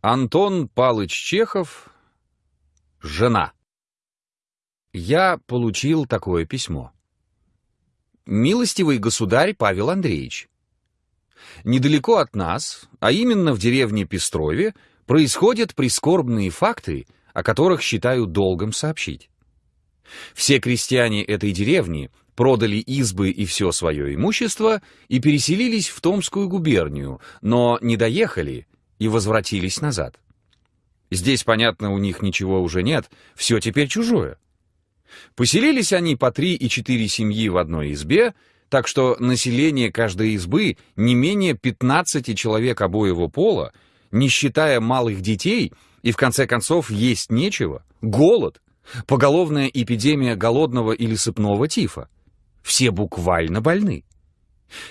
Антон Палыч Чехов. Жена. Я получил такое письмо. Милостивый государь Павел Андреевич. Недалеко от нас, а именно в деревне Пестрове, происходят прискорбные факты, о которых считаю долгом сообщить. Все крестьяне этой деревни продали избы и все свое имущество и переселились в Томскую губернию, но не доехали и возвратились назад. Здесь, понятно, у них ничего уже нет, все теперь чужое. Поселились они по три и четыре семьи в одной избе, так что население каждой избы не менее 15 человек обоего пола, не считая малых детей, и в конце концов есть нечего, голод, поголовная эпидемия голодного или сыпного тифа. Все буквально больны.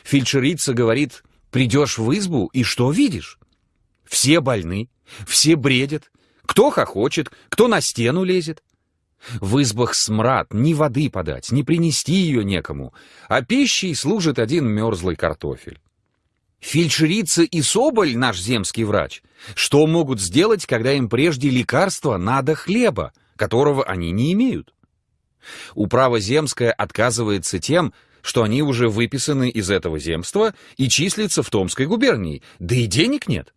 Фельдшерица говорит, придешь в избу и что видишь? Все больны, все бредят, кто хохочет, кто на стену лезет. В избах смрад, ни воды подать, ни принести ее некому, а пищей служит один мерзлый картофель. Фельдшерица и Соболь, наш земский врач, что могут сделать, когда им прежде лекарства надо хлеба, которого они не имеют? Управа земская отказывается тем, что они уже выписаны из этого земства и числятся в Томской губернии, да и денег нет.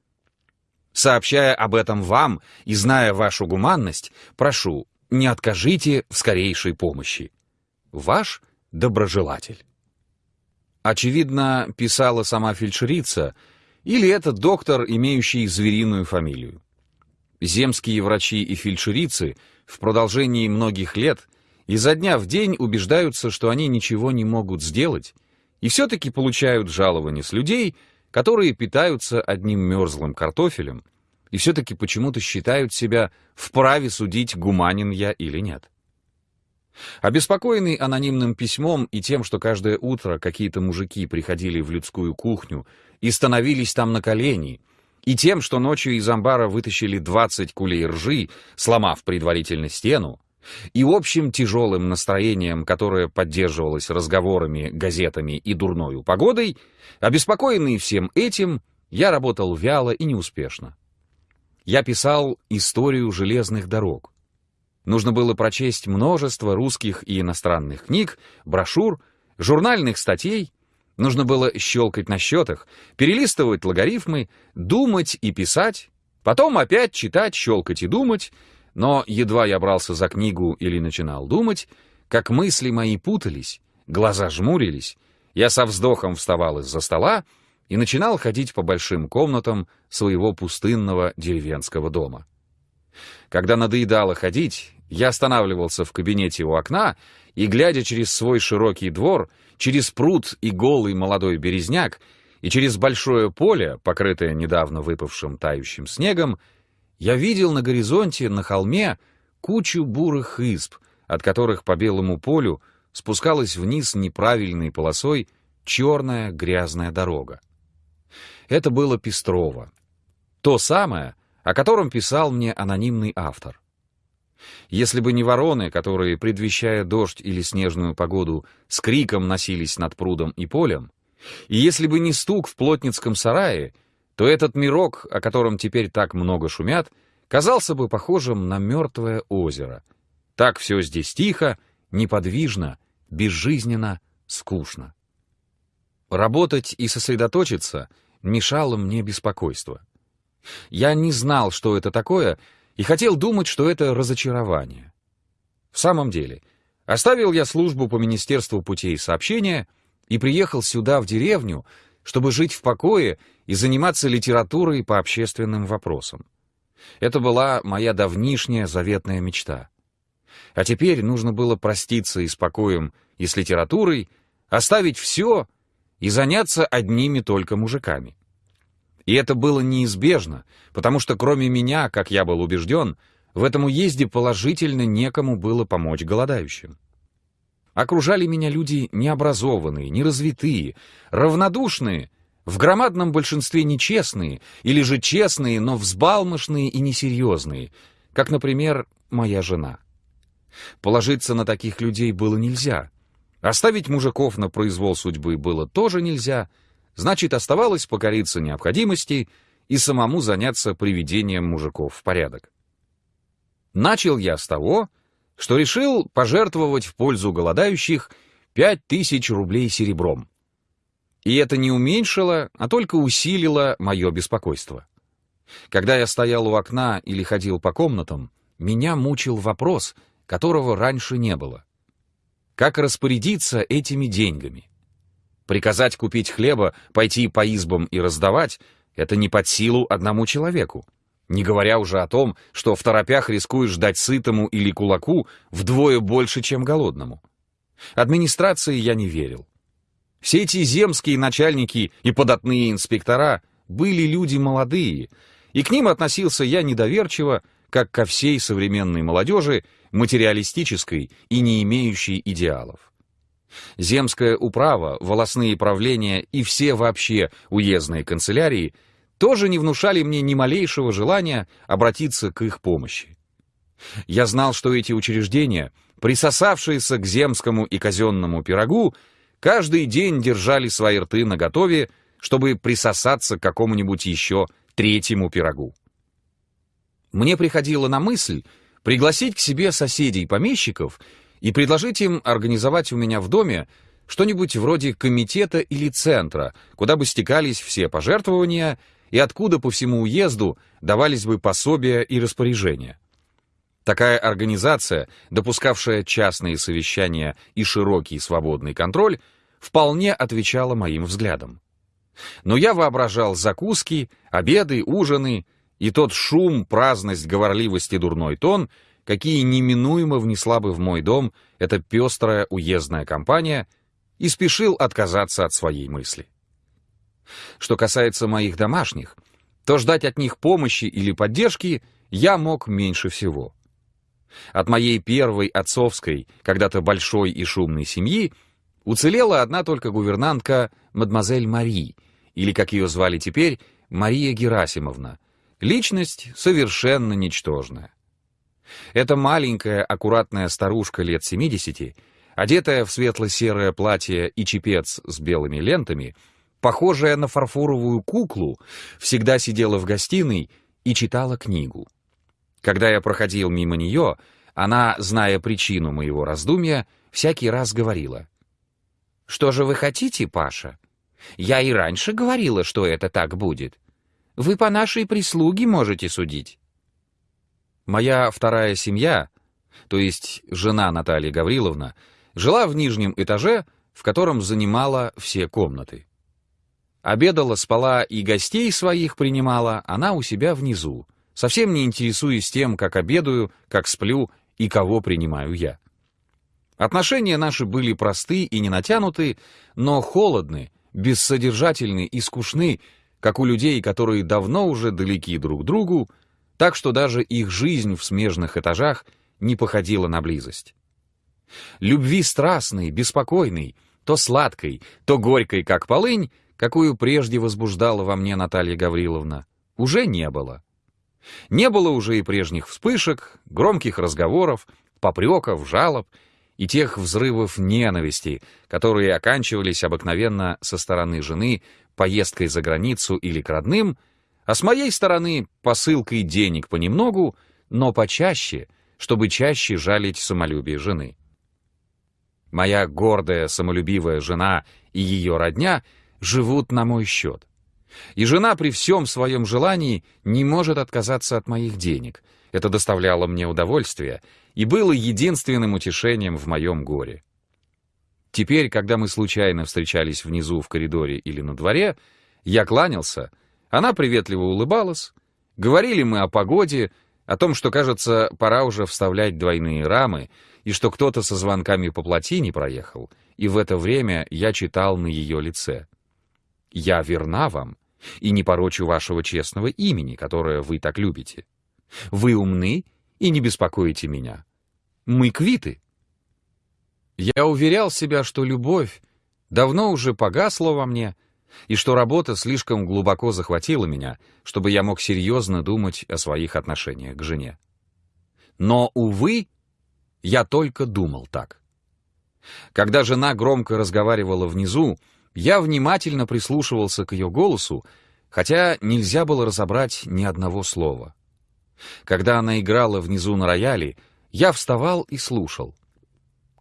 Сообщая об этом вам и зная вашу гуманность, прошу, не откажите в скорейшей помощи. Ваш доброжелатель. Очевидно, писала сама фельдшерица, или это доктор, имеющий звериную фамилию. Земские врачи и фельдшерицы в продолжении многих лет изо дня в день убеждаются, что они ничего не могут сделать, и все-таки получают жалования с людей, которые питаются одним мерзлым картофелем и все-таки почему-то считают себя вправе судить, гуманин я или нет. Обеспокоенный анонимным письмом и тем, что каждое утро какие-то мужики приходили в людскую кухню и становились там на колени, и тем, что ночью из амбара вытащили 20 кулей ржи, сломав предварительно стену, и общим тяжелым настроением, которое поддерживалось разговорами, газетами и дурною погодой, обеспокоенный всем этим, я работал вяло и неуспешно. Я писал историю железных дорог. Нужно было прочесть множество русских и иностранных книг, брошюр, журнальных статей, нужно было щелкать на счетах, перелистывать логарифмы, думать и писать, потом опять читать, щелкать и думать, но едва я брался за книгу или начинал думать, как мысли мои путались, глаза жмурились, я со вздохом вставал из-за стола и начинал ходить по большим комнатам своего пустынного деревенского дома. Когда надоедало ходить, я останавливался в кабинете у окна и, глядя через свой широкий двор, через пруд и голый молодой березняк, и через большое поле, покрытое недавно выпавшим тающим снегом, я видел на горизонте, на холме, кучу бурых изб, от которых по белому полю спускалась вниз неправильной полосой черная грязная дорога. Это было Песtroво. То самое, о котором писал мне анонимный автор. Если бы не вороны, которые, предвещая дождь или снежную погоду, с криком носились над прудом и полем, и если бы не стук в плотницком сарае, то этот мирок, о котором теперь так много шумят, казался бы похожим на мертвое озеро. Так все здесь тихо, неподвижно, безжизненно, скучно. Работать и сосредоточиться мешало мне беспокойство. Я не знал, что это такое, и хотел думать, что это разочарование. В самом деле, оставил я службу по Министерству путей сообщения и приехал сюда, в деревню, чтобы жить в покое и заниматься литературой по общественным вопросам. Это была моя давнишняя заветная мечта. А теперь нужно было проститься и с покоем, и с литературой, оставить все и заняться одними только мужиками. И это было неизбежно, потому что кроме меня, как я был убежден, в этом уезде положительно некому было помочь голодающим. Окружали меня люди необразованные, неразвитые, равнодушные, в громадном большинстве нечестные, или же честные, но взбалмошные и несерьезные, как, например, моя жена. Положиться на таких людей было нельзя. Оставить мужиков на произвол судьбы было тоже нельзя, значит, оставалось покориться необходимости и самому заняться приведением мужиков в порядок. Начал я с того, что решил пожертвовать в пользу голодающих пять тысяч рублей серебром. И это не уменьшило, а только усилило мое беспокойство. Когда я стоял у окна или ходил по комнатам, меня мучил вопрос, которого раньше не было. Как распорядиться этими деньгами? Приказать купить хлеба, пойти по избам и раздавать — это не под силу одному человеку. Не говоря уже о том, что в торопях рискуешь дать сытому или кулаку вдвое больше, чем голодному. Администрации я не верил. Все эти земские начальники и податные инспектора были люди молодые, и к ним относился я недоверчиво, как ко всей современной молодежи, материалистической и не имеющей идеалов. Земская управа, волосные правления и все вообще уездные канцелярии тоже не внушали мне ни малейшего желания обратиться к их помощи. Я знал, что эти учреждения, присосавшиеся к земскому и казенному пирогу, каждый день держали свои рты наготове, чтобы присосаться к какому-нибудь еще третьему пирогу. Мне приходило на мысль пригласить к себе соседей-помещиков и предложить им организовать у меня в доме что-нибудь вроде комитета или центра, куда бы стекались все пожертвования и откуда по всему уезду давались бы пособия и распоряжения. Такая организация, допускавшая частные совещания и широкий свободный контроль, вполне отвечала моим взглядам. Но я воображал закуски, обеды, ужины и тот шум, праздность, говорливость и дурной тон, какие неминуемо внесла бы в мой дом эта пестрая уездная компания, и спешил отказаться от своей мысли. Что касается моих домашних, то ждать от них помощи или поддержки я мог меньше всего. От моей первой отцовской, когда-то большой и шумной семьи, уцелела одна только гувернантка мадемуазель Мари, или, как ее звали теперь, Мария Герасимовна, личность совершенно ничтожная. Эта маленькая, аккуратная старушка лет 70, одетая в светло-серое платье и чепец с белыми лентами, похожая на фарфоровую куклу, всегда сидела в гостиной и читала книгу. Когда я проходил мимо нее, она, зная причину моего раздумья, всякий раз говорила. «Что же вы хотите, Паша? Я и раньше говорила, что это так будет. Вы по нашей прислуге можете судить». Моя вторая семья, то есть жена Наталья Гавриловна, жила в нижнем этаже, в котором занимала все комнаты. Обедала, спала и гостей своих принимала она у себя внизу, совсем не интересуясь тем, как обедаю, как сплю и кого принимаю я. Отношения наши были просты и не натянуты, но холодны, бессодержательны и скучны, как у людей, которые давно уже далеки друг другу, так что даже их жизнь в смежных этажах не походила на близость. Любви страстной, беспокойной, то сладкой, то горькой, как полынь, какую прежде возбуждала во мне Наталья Гавриловна, уже не было. Не было уже и прежних вспышек, громких разговоров, попреков, жалоб и тех взрывов ненависти, которые оканчивались обыкновенно со стороны жены поездкой за границу или к родным, а с моей стороны посылкой денег понемногу, но почаще, чтобы чаще жалить самолюбие жены. Моя гордая, самолюбивая жена и ее родня — живут на мой счет. И жена при всем своем желании не может отказаться от моих денег. Это доставляло мне удовольствие и было единственным утешением в моем горе. Теперь, когда мы случайно встречались внизу в коридоре или на дворе, я кланялся, она приветливо улыбалась, говорили мы о погоде, о том, что, кажется, пора уже вставлять двойные рамы, и что кто-то со звонками по плотине проехал, и в это время я читал на ее лице — я верна вам и не порочу вашего честного имени, которое вы так любите. Вы умны и не беспокоите меня. Мы квиты. Я уверял себя, что любовь давно уже погасла во мне, и что работа слишком глубоко захватила меня, чтобы я мог серьезно думать о своих отношениях к жене. Но, увы, я только думал так. Когда жена громко разговаривала внизу, я внимательно прислушивался к ее голосу, хотя нельзя было разобрать ни одного слова. Когда она играла внизу на рояле, я вставал и слушал.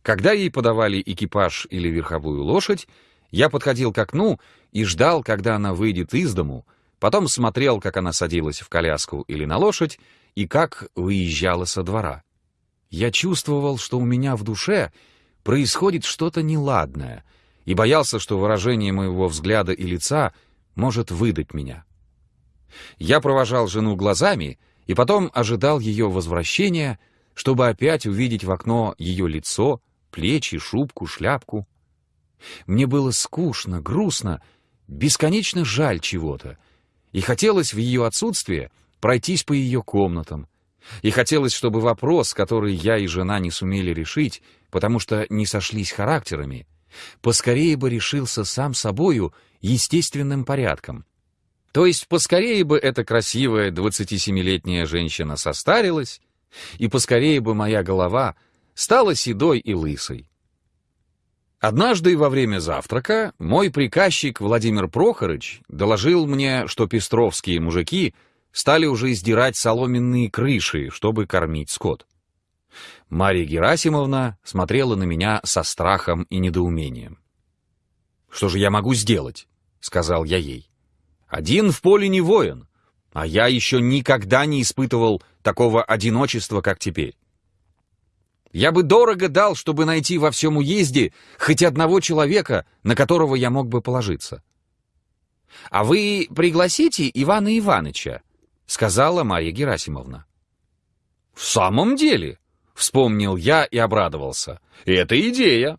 Когда ей подавали экипаж или верховую лошадь, я подходил к окну и ждал, когда она выйдет из дому, потом смотрел, как она садилась в коляску или на лошадь, и как выезжала со двора. Я чувствовал, что у меня в душе происходит что-то неладное, и боялся, что выражение моего взгляда и лица может выдать меня. Я провожал жену глазами и потом ожидал ее возвращения, чтобы опять увидеть в окно ее лицо, плечи, шубку, шляпку. Мне было скучно, грустно, бесконечно жаль чего-то, и хотелось в ее отсутствие пройтись по ее комнатам, и хотелось, чтобы вопрос, который я и жена не сумели решить, потому что не сошлись характерами, поскорее бы решился сам собою естественным порядком. То есть поскорее бы эта красивая 27-летняя женщина состарилась, и поскорее бы моя голова стала седой и лысой. Однажды во время завтрака мой приказчик Владимир Прохорыч доложил мне, что пестровские мужики стали уже издирать соломенные крыши, чтобы кормить скот. Мария Герасимовна смотрела на меня со страхом и недоумением. «Что же я могу сделать?» — сказал я ей. «Один в поле не воин, а я еще никогда не испытывал такого одиночества, как теперь. Я бы дорого дал, чтобы найти во всем уезде хоть одного человека, на которого я мог бы положиться. «А вы пригласите Ивана Иваныча», — сказала Марья Герасимовна. «В самом деле», — вспомнил я и обрадовался. «Это идея».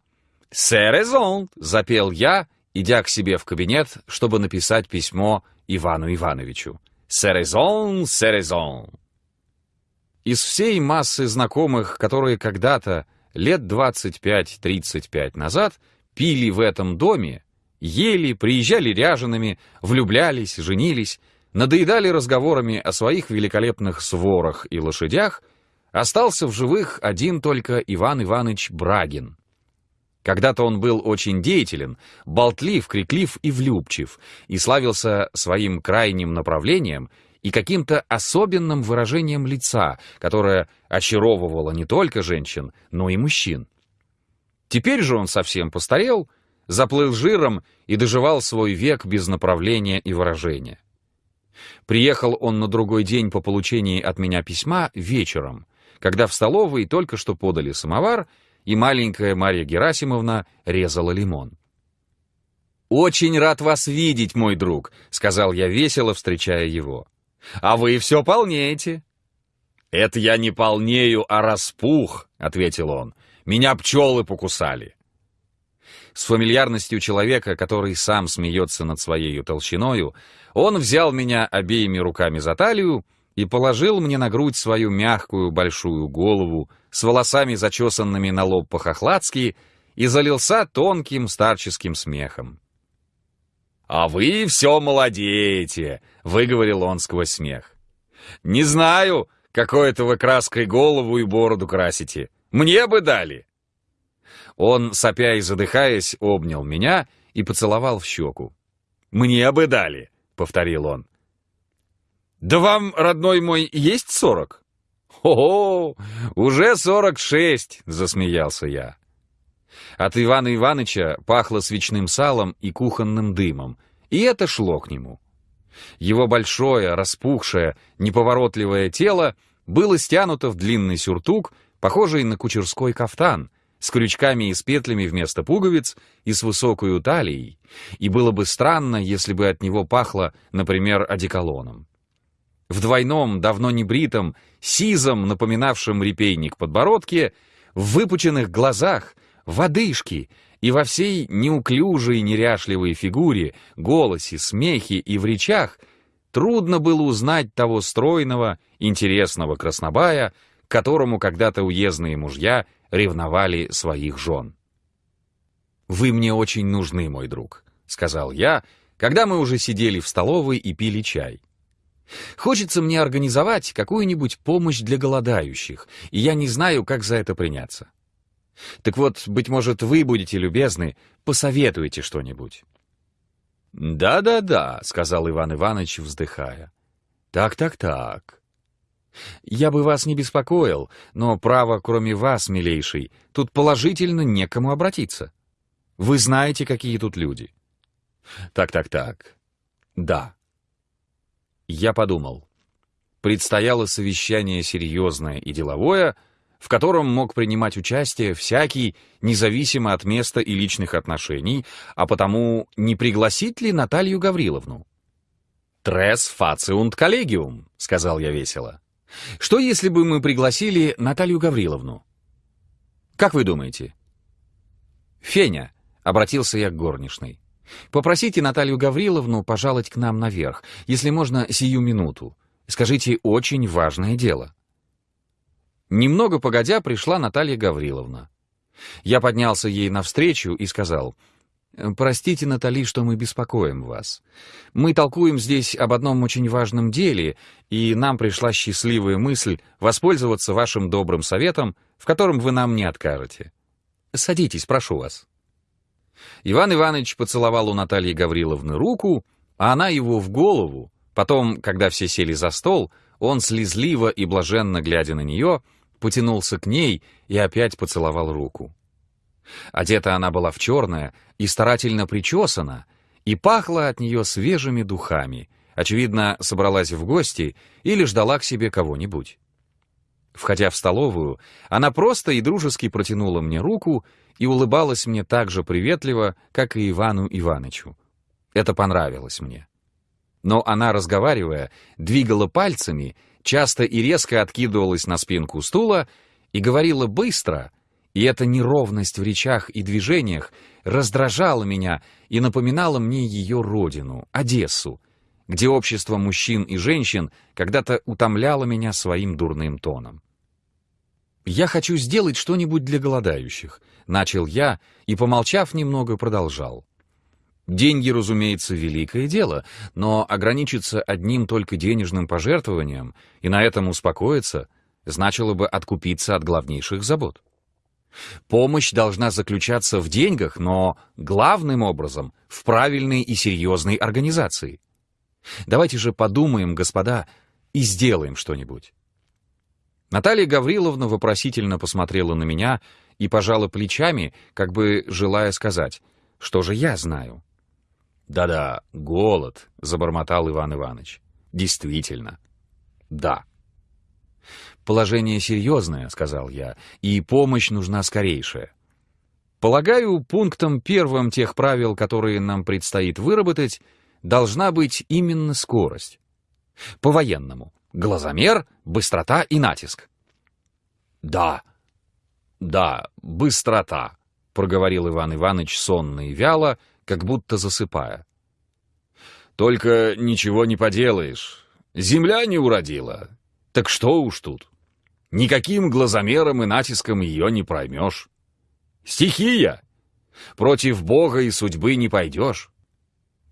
«Серезон», — запел я, идя к себе в кабинет, чтобы написать письмо Ивану Ивановичу. «Серезон, серезон». Из всей массы знакомых, которые когда-то, лет 25-35 назад, пили в этом доме, ели, приезжали ряжеными, влюблялись, женились, надоедали разговорами о своих великолепных сворах и лошадях, остался в живых один только Иван Иванович Брагин. Когда-то он был очень деятелен, болтлив, криклив и влюбчив, и славился своим крайним направлением и каким-то особенным выражением лица, которое очаровывало не только женщин, но и мужчин. Теперь же он совсем постарел, заплыл жиром и доживал свой век без направления и выражения. Приехал он на другой день по получении от меня письма вечером, когда в столовой только что подали самовар, и маленькая Марья Герасимовна резала лимон. «Очень рад вас видеть, мой друг», — сказал я весело, встречая его. А вы все полнеете». «Это я не полнею, а распух», — ответил он. «Меня пчелы покусали». С фамильярностью человека, который сам смеется над своей толщиною, он взял меня обеими руками за талию и положил мне на грудь свою мягкую большую голову с волосами, зачесанными на лоб по-хохладски, и залился тонким старческим смехом. «А вы все молодеете», — выговорил он сквозь смех. «Не знаю, какой это вы краской голову и бороду красите. Мне бы дали». Он, сопя и задыхаясь, обнял меня и поцеловал в щеку. «Мне бы дали», — повторил он. «Да вам, родной мой, есть сорок?» «О, уже сорок шесть!» — засмеялся я. От Ивана Ивановича пахло свечным салом и кухонным дымом, и это шло к нему. Его большое, распухшее, неповоротливое тело было стянуто в длинный сюртук, похожий на кучерской кафтан, с крючками и с петлями вместо пуговиц и с высокой талией, и было бы странно, если бы от него пахло, например, одеколоном. В двойном, давно не бритом, сизом, напоминавшем репейник подбородке, в выпученных глазах — в одышке и во всей неуклюжей неряшливой фигуре, голосе, смехе и в речах трудно было узнать того стройного, интересного краснобая, которому когда-то уездные мужья ревновали своих жен. «Вы мне очень нужны, мой друг», — сказал я, когда мы уже сидели в столовой и пили чай. «Хочется мне организовать какую-нибудь помощь для голодающих, и я не знаю, как за это приняться. Так вот, быть может, вы будете любезны, посоветуете что-нибудь. «Да-да-да», — сказал Иван Иванович, вздыхая. «Так-так-так. Я бы вас не беспокоил, но, право, кроме вас, милейший, тут положительно некому обратиться. Вы знаете, какие тут люди». «Так-так-так. Да». Я подумал. Предстояло совещание серьезное и деловое — в котором мог принимать участие всякий, независимо от места и личных отношений, а потому не пригласить ли Наталью Гавриловну? «Трес фациунт коллегиум», — сказал я весело. «Что, если бы мы пригласили Наталью Гавриловну?» «Как вы думаете?» «Феня», — обратился я к горничной, — «попросите Наталью Гавриловну пожаловать к нам наверх, если можно, сию минуту. Скажите, очень важное дело». Немного погодя пришла Наталья Гавриловна. Я поднялся ей навстречу и сказал, «Простите, Натали, что мы беспокоим вас. Мы толкуем здесь об одном очень важном деле, и нам пришла счастливая мысль воспользоваться вашим добрым советом, в котором вы нам не откажете. Садитесь, прошу вас». Иван Иванович поцеловал у Натальи Гавриловны руку, а она его в голову. Потом, когда все сели за стол, он слезливо и блаженно глядя на нее, потянулся к ней и опять поцеловал руку. Одета она была в черное и старательно причесана, и пахла от нее свежими духами, очевидно, собралась в гости или ждала к себе кого-нибудь. Входя в столовую, она просто и дружески протянула мне руку и улыбалась мне так же приветливо, как и Ивану Иванычу. Это понравилось мне. Но она, разговаривая, двигала пальцами часто и резко откидывалась на спинку стула и говорила быстро, и эта неровность в речах и движениях раздражала меня и напоминала мне ее родину, Одессу, где общество мужчин и женщин когда-то утомляло меня своим дурным тоном. «Я хочу сделать что-нибудь для голодающих», — начал я и, помолчав немного, продолжал. Деньги, разумеется, великое дело, но ограничиться одним только денежным пожертвованием и на этом успокоиться значило бы откупиться от главнейших забот. Помощь должна заключаться в деньгах, но главным образом в правильной и серьезной организации. Давайте же подумаем, господа, и сделаем что-нибудь. Наталья Гавриловна вопросительно посмотрела на меня и пожала плечами, как бы желая сказать, что же я знаю. «Да-да, голод», — забормотал Иван Иванович. «Действительно. Да». «Положение серьезное», — сказал я, — «и помощь нужна скорейшая. Полагаю, пунктом первым тех правил, которые нам предстоит выработать, должна быть именно скорость. По-военному. Глазомер, быстрота и натиск». «Да, да, быстрота», — проговорил Иван Иванович сонно и вяло, — как будто засыпая. «Только ничего не поделаешь. Земля не уродила. Так что уж тут. Никаким глазомером и натиском ее не проймешь. Стихия! Против Бога и судьбы не пойдешь.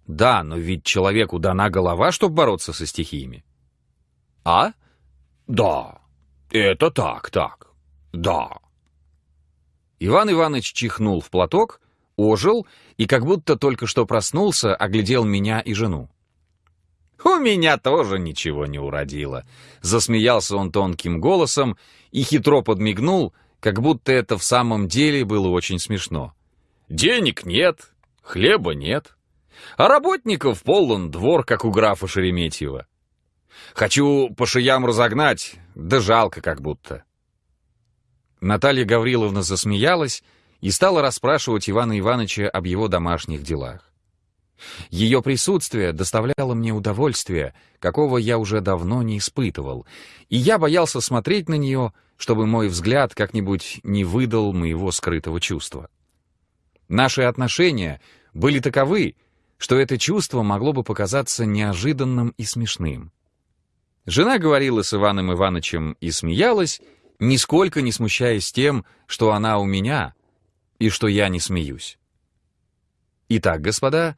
Да, но ведь человеку дана голова, чтобы бороться со стихиями. А? Да, это так, так, да. Иван Иванович чихнул в платок ожил и как будто только что проснулся, оглядел меня и жену. «У меня тоже ничего не уродило», — засмеялся он тонким голосом и хитро подмигнул, как будто это в самом деле было очень смешно. «Денег нет, хлеба нет, а работников полон двор, как у графа Шереметьева. Хочу по шиям разогнать, да жалко как будто». Наталья Гавриловна засмеялась, и стала расспрашивать Ивана Ивановича об его домашних делах. Ее присутствие доставляло мне удовольствие, какого я уже давно не испытывал, и я боялся смотреть на нее, чтобы мой взгляд как-нибудь не выдал моего скрытого чувства. Наши отношения были таковы, что это чувство могло бы показаться неожиданным и смешным. Жена говорила с Иваном Ивановичем и смеялась, нисколько не смущаясь тем, что она у меня, и что я не смеюсь. «Итак, господа,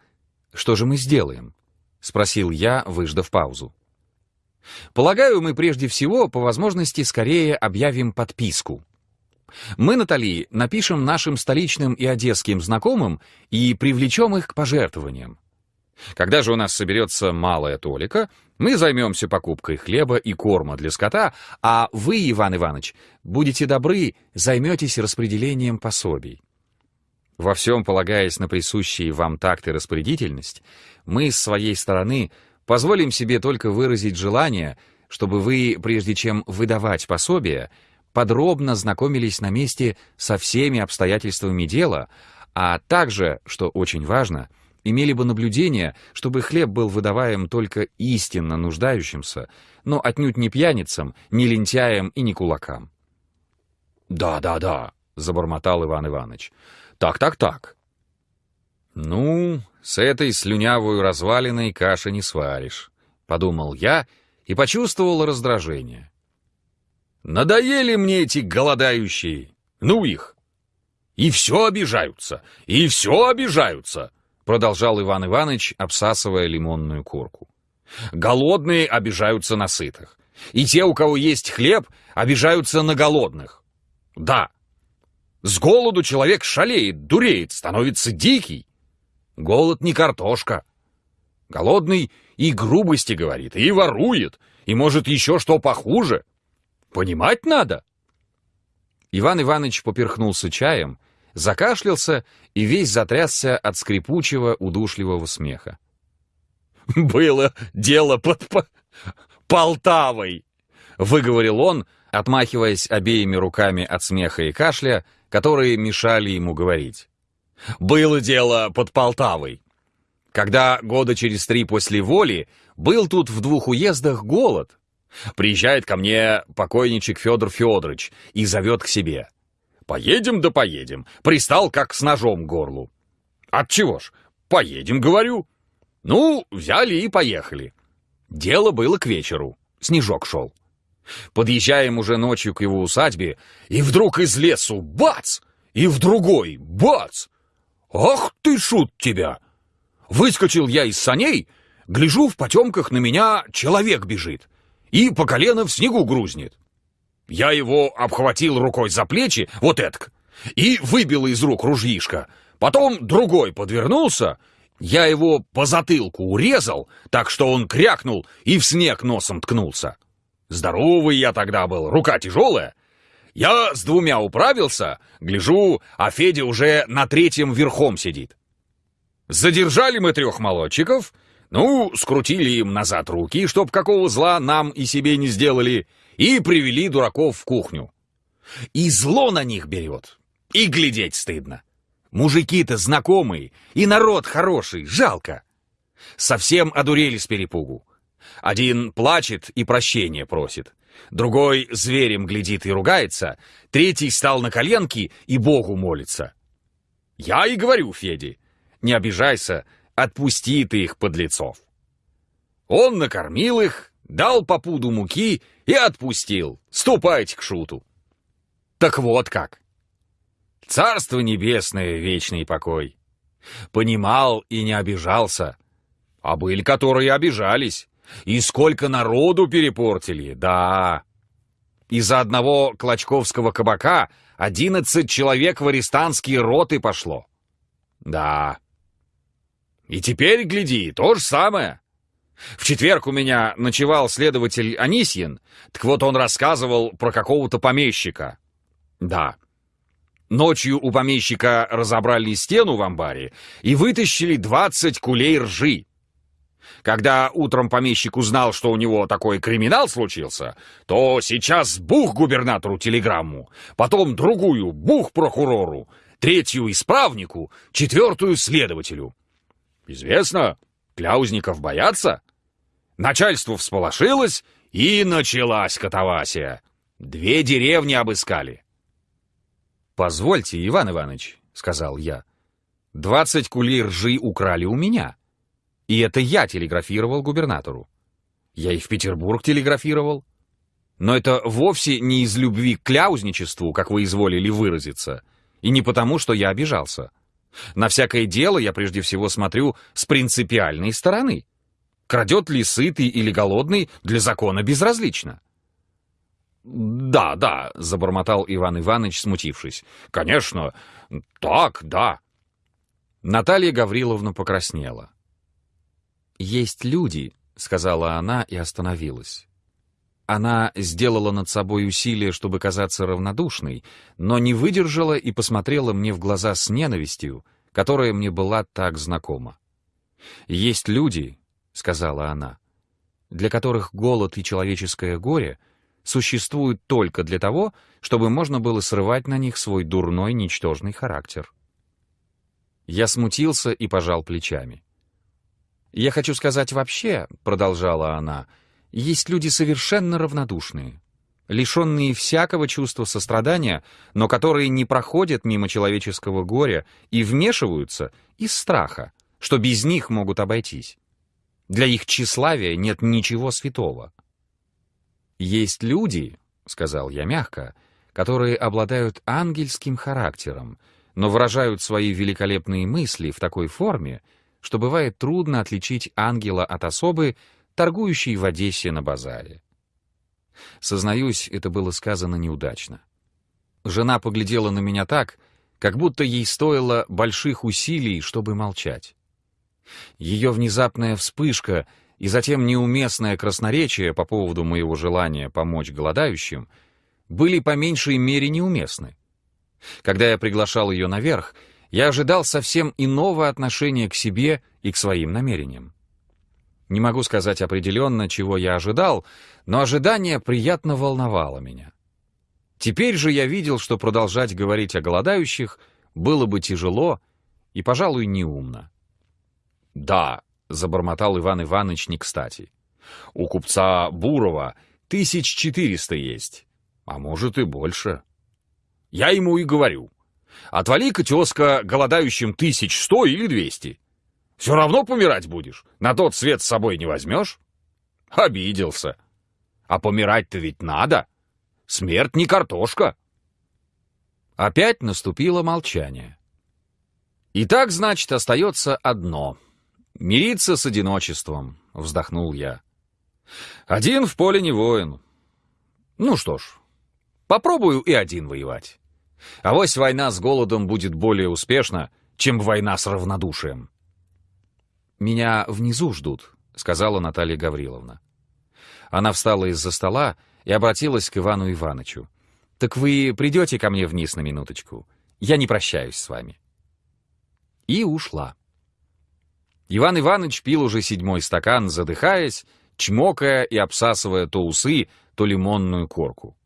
что же мы сделаем?» — спросил я, выждав паузу. «Полагаю, мы прежде всего, по возможности, скорее объявим подписку. Мы, Натали, напишем нашим столичным и одесским знакомым и привлечем их к пожертвованиям. Когда же у нас соберется малая толика, мы займемся покупкой хлеба и корма для скота, а вы, Иван Иванович, будете добры, займетесь распределением пособий. Во всем полагаясь на присущие вам такт и распорядительность, мы с своей стороны позволим себе только выразить желание, чтобы вы, прежде чем выдавать пособие, подробно знакомились на месте со всеми обстоятельствами дела, а также, что очень важно, имели бы наблюдение, чтобы хлеб был выдаваем только истинно нуждающимся, но отнюдь не пьяницам, не лентяям и не кулакам. «Да, да, да», — забормотал Иван Иванович, — так, так, так. Ну, с этой слюнявой развалиной каши не сваришь, подумал я и почувствовал раздражение. Надоели мне эти голодающие. Ну их. И все обижаются, и все обижаются, продолжал Иван Иванович, обсасывая лимонную корку. Голодные обижаются на сытых. И те, у кого есть хлеб, обижаются на голодных. Да, с голоду человек шалеет, дуреет, становится дикий. Голод не картошка. Голодный и грубости говорит, и ворует, и может еще что похуже. Понимать надо. Иван Иванович поперхнулся чаем, закашлялся и весь затрясся от скрипучего, удушливого смеха. «Было дело под по Полтавой!» — выговорил он, отмахиваясь обеими руками от смеха и кашля, которые мешали ему говорить. «Было дело под Полтавой. Когда года через три после воли был тут в двух уездах голод. Приезжает ко мне покойничек Федор Федорович и зовет к себе. «Поедем да поедем». Пристал, как с ножом к горлу. «Отчего ж? Поедем, говорю». Ну, взяли и поехали. Дело было к вечеру. Снежок шел. Подъезжаем уже ночью к его усадьбе, и вдруг из лесу бац! И в другой бац! Ах ты, шут тебя! Выскочил я из саней, гляжу в потемках на меня человек бежит и по колено в снегу грузнет. Я его обхватил рукой за плечи, вот этак, и выбил из рук ружьишко. Потом другой подвернулся, я его по затылку урезал, так что он крякнул и в снег носом ткнулся. Здоровый я тогда был, рука тяжелая. Я с двумя управился, гляжу, а Федя уже на третьем верхом сидит. Задержали мы трех молодчиков, ну, скрутили им назад руки, чтоб какого зла нам и себе не сделали, и привели дураков в кухню. И зло на них берет, и глядеть стыдно. Мужики-то знакомые, и народ хороший, жалко. Совсем одурели с перепугу. Один плачет и прощения просит, другой зверем глядит и ругается, третий стал на коленки и Богу молится. Я и говорю Феде, не обижайся, отпусти ты их подлецов. Он накормил их, дал по пуду муки и отпустил. Ступайте к шуту. Так вот как. Царство небесное, вечный покой. Понимал и не обижался. А были, которые обижались. И сколько народу перепортили, да. Из-за одного клочковского кабака одиннадцать человек в арестантские роты пошло. Да. И теперь, гляди, то же самое. В четверг у меня ночевал следователь Анисьин, так вот он рассказывал про какого-то помещика. Да. Ночью у помещика разобрали стену в амбаре и вытащили двадцать кулей ржи. Когда утром помещик узнал, что у него такой криминал случился, то сейчас бух губернатору телеграмму, потом другую бух прокурору, третью исправнику, четвертую следователю. Известно, кляузников боятся. Начальство всполошилось, и началась катавасия. Две деревни обыскали. «Позвольте, Иван Иванович», — сказал я, — «двадцать кулей ржи украли у меня». И это я телеграфировал губернатору. Я и в Петербург телеграфировал. Но это вовсе не из любви к кляузничеству, как вы изволили выразиться, и не потому, что я обижался. На всякое дело я прежде всего смотрю с принципиальной стороны. Крадет ли сытый или голодный, для закона безразлично. «Да, да», — забормотал Иван Иванович, смутившись. «Конечно, так, да». Наталья Гавриловна покраснела. «Есть люди», — сказала она и остановилась. Она сделала над собой усилие, чтобы казаться равнодушной, но не выдержала и посмотрела мне в глаза с ненавистью, которая мне была так знакома. «Есть люди», — сказала она, — «для которых голод и человеческое горе существуют только для того, чтобы можно было срывать на них свой дурной, ничтожный характер». Я смутился и пожал плечами. «Я хочу сказать вообще», — продолжала она, — «есть люди совершенно равнодушные, лишенные всякого чувства сострадания, но которые не проходят мимо человеческого горя и вмешиваются из страха, что без них могут обойтись. Для их тщеславия нет ничего святого. «Есть люди», — сказал я мягко, — «которые обладают ангельским характером, но выражают свои великолепные мысли в такой форме, что бывает трудно отличить ангела от особы, торгующей в Одессе на базаре. Сознаюсь, это было сказано неудачно. Жена поглядела на меня так, как будто ей стоило больших усилий, чтобы молчать. Ее внезапная вспышка и затем неуместное красноречие по поводу моего желания помочь голодающим были по меньшей мере неуместны. Когда я приглашал ее наверх, я ожидал совсем иного отношения к себе и к своим намерениям. Не могу сказать определенно, чего я ожидал, но ожидание приятно волновало меня. Теперь же я видел, что продолжать говорить о голодающих было бы тяжело и, пожалуй, неумно. «Да», — забормотал Иван Иванович не кстати, — «у купца Бурова тысяч четыреста есть, а может и больше». Я ему и говорю, Отвали-ка, голодающим тысяч сто или двести. Все равно помирать будешь. На тот свет с собой не возьмешь. Обиделся. А помирать-то ведь надо. Смерть не картошка. Опять наступило молчание. И так, значит, остается одно. Мириться с одиночеством, вздохнул я. Один в поле не воин. Ну что ж, попробую и один воевать. А вось война с голодом будет более успешна, чем война с равнодушием. «Меня внизу ждут», — сказала Наталья Гавриловна. Она встала из-за стола и обратилась к Ивану Ивановичу. «Так вы придете ко мне вниз на минуточку? Я не прощаюсь с вами». И ушла. Иван Иванович пил уже седьмой стакан, задыхаясь, чмокая и обсасывая то усы, то лимонную корку.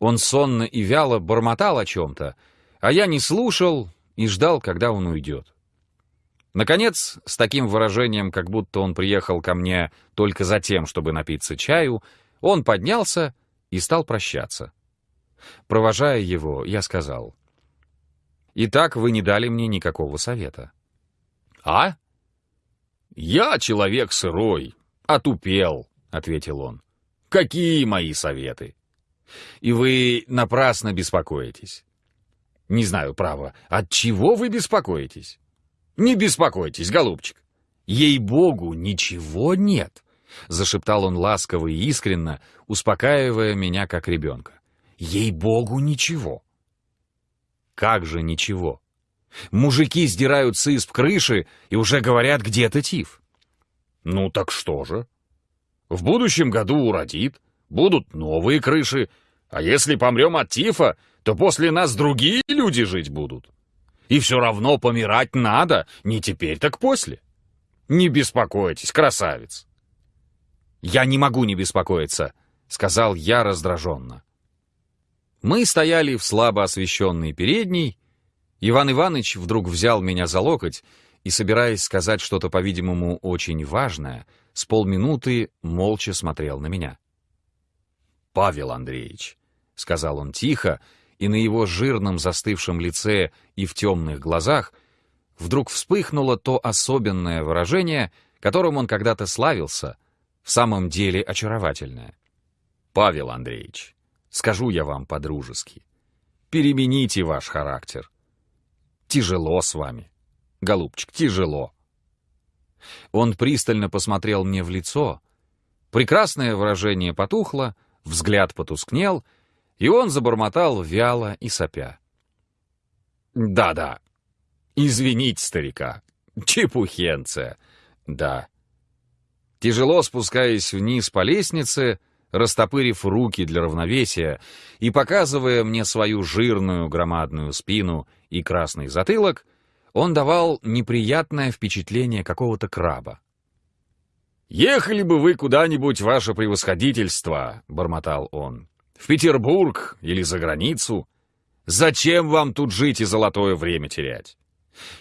Он сонно и вяло бормотал о чем-то, а я не слушал и ждал, когда он уйдет. Наконец, с таким выражением, как будто он приехал ко мне только за тем, чтобы напиться чаю, он поднялся и стал прощаться. Провожая его, я сказал, «Итак, вы не дали мне никакого совета». «А? Я человек сырой, отупел», — ответил он. «Какие мои советы? И вы напрасно беспокоитесь. Не знаю, право, от чего вы беспокоитесь? Не беспокойтесь, голубчик. Ей-богу, ничего нет, зашептал он ласково и искренно, успокаивая меня как ребенка. Ей-богу, ничего. Как же ничего? Мужики сдирают с исп крыши и уже говорят, где-то тиф. Ну так что же? В будущем году уродит, будут новые крыши, а если помрем от тифа, то после нас другие люди жить будут. И все равно помирать надо, не теперь, так после. Не беспокойтесь, красавец. Я не могу не беспокоиться, сказал я раздраженно. Мы стояли в слабо освещенной передней. Иван Иванович вдруг взял меня за локоть и, собираясь сказать что-то, по-видимому, очень важное, с полминуты молча смотрел на меня. «Павел Андреевич, — сказал он тихо, и на его жирном застывшем лице и в темных глазах вдруг вспыхнуло то особенное выражение, которым он когда-то славился, в самом деле очаровательное. «Павел Андреевич, скажу я вам по-дружески, перемените ваш характер. Тяжело с вами, голубчик, тяжело». Он пристально посмотрел мне в лицо, прекрасное выражение потухло, взгляд потускнел — и он забормотал вяло и сопя. «Да-да. Извините старика. Чепухенция. Да. тяжело спускаясь вниз по лестнице, растопырив руки для равновесия и показывая мне свою жирную громадную спину и красный затылок, он давал неприятное впечатление какого-то краба. «Ехали бы вы куда-нибудь, ваше превосходительство», — бормотал он, — «в Петербург или за границу. Зачем вам тут жить и золотое время терять?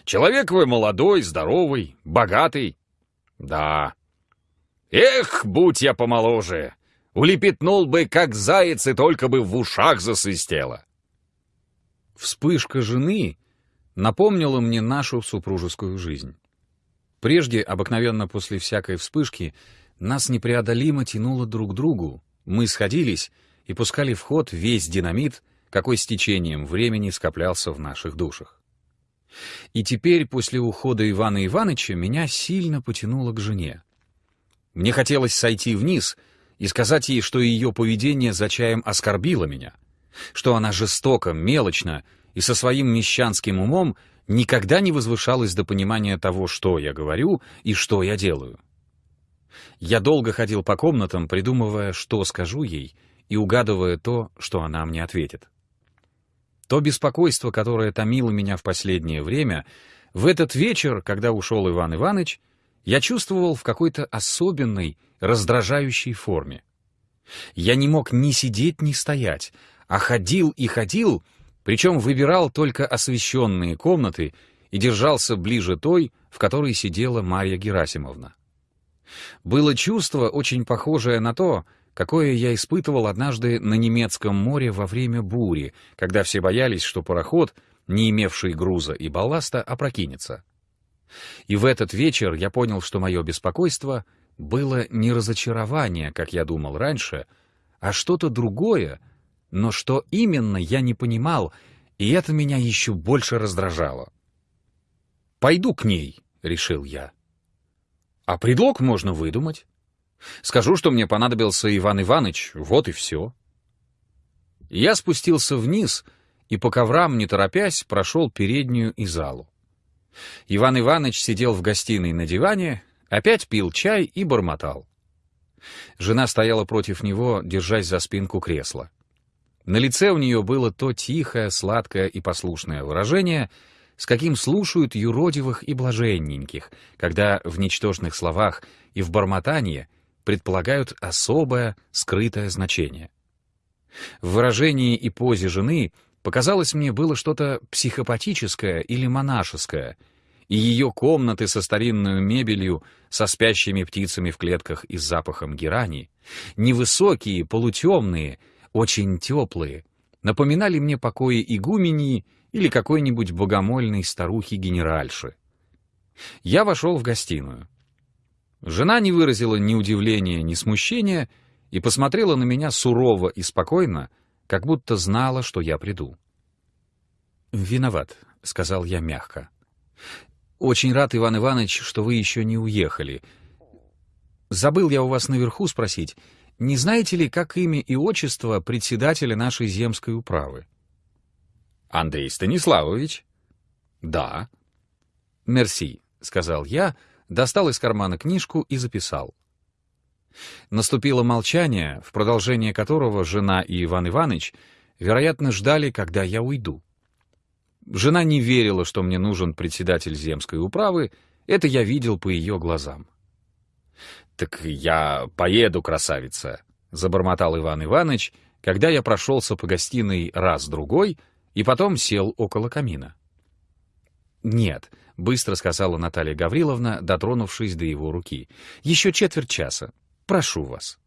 Человек вы молодой, здоровый, богатый. Да. Эх, будь я помоложе, улепетнул бы, как заяц, и только бы в ушах засвистело». Вспышка жены напомнила мне нашу супружескую жизнь. Прежде, обыкновенно после всякой вспышки, нас непреодолимо тянуло друг к другу, мы сходились и пускали в ход весь динамит, какой с течением времени скоплялся в наших душах. И теперь, после ухода Ивана Ивановича, меня сильно потянуло к жене. Мне хотелось сойти вниз и сказать ей, что ее поведение за чаем оскорбило меня, что она жестоко, мелочно и со своим мещанским умом никогда не возвышалась до понимания того, что я говорю и что я делаю. Я долго ходил по комнатам, придумывая, что скажу ей, и угадывая то, что она мне ответит. То беспокойство, которое томило меня в последнее время, в этот вечер, когда ушел Иван Иванович, я чувствовал в какой-то особенной, раздражающей форме. Я не мог ни сидеть, ни стоять, а ходил и ходил, причем выбирал только освещенные комнаты и держался ближе той, в которой сидела Марья Герасимовна. Было чувство, очень похожее на то, какое я испытывал однажды на немецком море во время бури, когда все боялись, что пароход, не имевший груза и балласта, опрокинется. И в этот вечер я понял, что мое беспокойство было не разочарование, как я думал раньше, а что-то другое — но что именно, я не понимал, и это меня еще больше раздражало. «Пойду к ней», — решил я. «А предлог можно выдумать. Скажу, что мне понадобился Иван Иванович, вот и все». Я спустился вниз и по коврам, не торопясь, прошел переднюю и залу. Иван Иванович сидел в гостиной на диване, опять пил чай и бормотал. Жена стояла против него, держась за спинку кресла. На лице у нее было то тихое, сладкое и послушное выражение, с каким слушают юродивых и блаженненьких, когда в ничтожных словах и в бормотании предполагают особое, скрытое значение. В выражении и позе жены показалось мне было что-то психопатическое или монашеское, и ее комнаты со старинной мебелью, со спящими птицами в клетках и с запахом герани, невысокие, полутемные — очень теплые, напоминали мне покои игумении или какой-нибудь богомольной старухи-генеральши. Я вошел в гостиную. Жена не выразила ни удивления, ни смущения и посмотрела на меня сурово и спокойно, как будто знала, что я приду. «Виноват», — сказал я мягко. «Очень рад, Иван Иванович, что вы еще не уехали. Забыл я у вас наверху спросить, не знаете ли, как имя и отчество председателя нашей земской управы? Андрей Станиславович. Да. Мерси, сказал я, достал из кармана книжку и записал. Наступило молчание, в продолжение которого жена и Иван Иванович, вероятно, ждали, когда я уйду. Жена не верила, что мне нужен председатель земской управы, это я видел по ее глазам. «Так я поеду, красавица», — забормотал Иван Иванович, когда я прошелся по гостиной раз-другой и потом сел около камина. «Нет», — быстро сказала Наталья Гавриловна, дотронувшись до его руки, — «еще четверть часа. Прошу вас».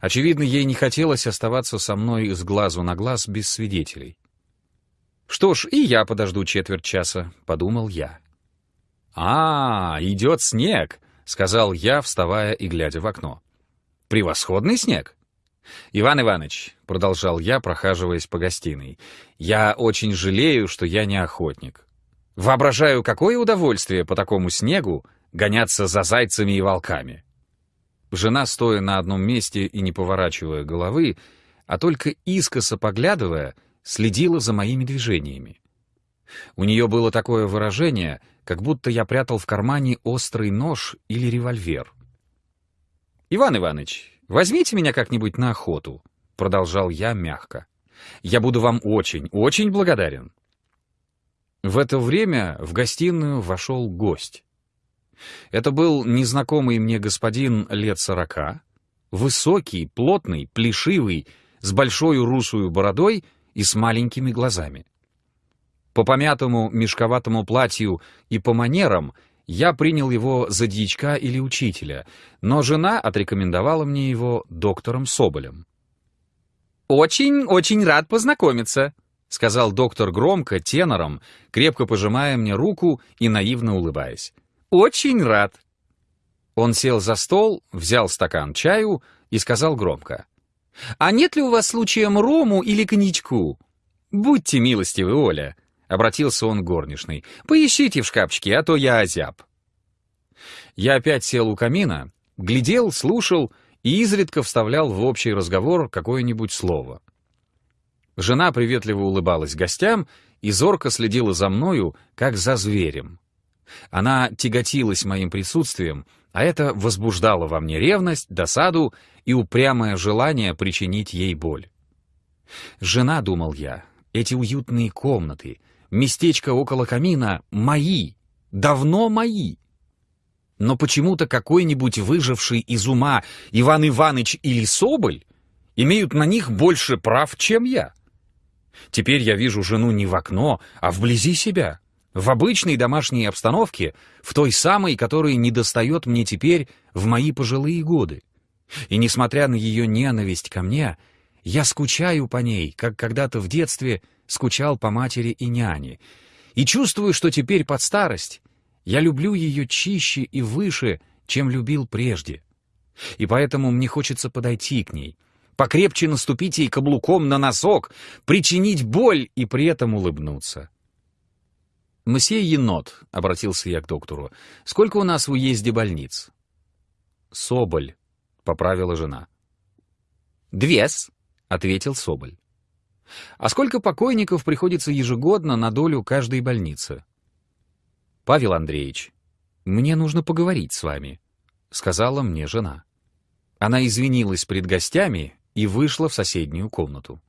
Очевидно, ей не хотелось оставаться со мной с глазу на глаз без свидетелей. «Что ж, и я подожду четверть часа», — подумал я. «А, идет снег», — сказал я, вставая и глядя в окно. «Превосходный снег!» «Иван Иванович», — продолжал я, прохаживаясь по гостиной, — «я очень жалею, что я не охотник. Воображаю, какое удовольствие по такому снегу гоняться за зайцами и волками». Жена, стоя на одном месте и не поворачивая головы, а только искоса поглядывая, следила за моими движениями. У нее было такое выражение, как будто я прятал в кармане острый нож или револьвер. «Иван Иванович, возьмите меня как-нибудь на охоту», — продолжал я мягко. «Я буду вам очень, очень благодарен». В это время в гостиную вошел гость. Это был незнакомый мне господин лет сорока, высокий, плотный, плешивый, с большой русую бородой и с маленькими глазами. По помятому мешковатому платью и по манерам я принял его за дьячка или учителя, но жена отрекомендовала мне его доктором Соболем. «Очень-очень рад познакомиться», — сказал доктор громко, тенором, крепко пожимая мне руку и наивно улыбаясь. «Очень рад». Он сел за стол, взял стакан чаю и сказал громко. «А нет ли у вас случаем рому или коньячку?» «Будьте милостивы, Оля», — обратился он к горничной. «Поищите в шкафчике, а то я озяб». Я опять сел у камина, глядел, слушал и изредка вставлял в общий разговор какое-нибудь слово. Жена приветливо улыбалась гостям и зорко следила за мною, как за зверем. Она тяготилась моим присутствием, а это возбуждало во мне ревность, досаду и упрямое желание причинить ей боль. Жена, думал я, эти уютные комнаты, местечко около камина мои, давно мои. Но почему-то какой-нибудь выживший из ума Иван Иванович или Соболь имеют на них больше прав, чем я. Теперь я вижу жену не в окно, а вблизи себя, в обычной домашней обстановке, в той самой, которая недостает мне теперь в мои пожилые годы. И несмотря на ее ненависть ко мне, я скучаю по ней, как когда-то в детстве скучал по матери и няне, и чувствую, что теперь под старость я люблю ее чище и выше, чем любил прежде. И поэтому мне хочется подойти к ней, покрепче наступить ей каблуком на носок, причинить боль и при этом улыбнуться. «Мсье Енот», — обратился я к доктору, — «сколько у нас в уезде больниц?» «Соболь», — поправила жена. «Двес», — ответил Соболь. «А сколько покойников приходится ежегодно на долю каждой больницы?» «Павел Андреевич, мне нужно поговорить с вами», — сказала мне жена. Она извинилась пред гостями и вышла в соседнюю комнату.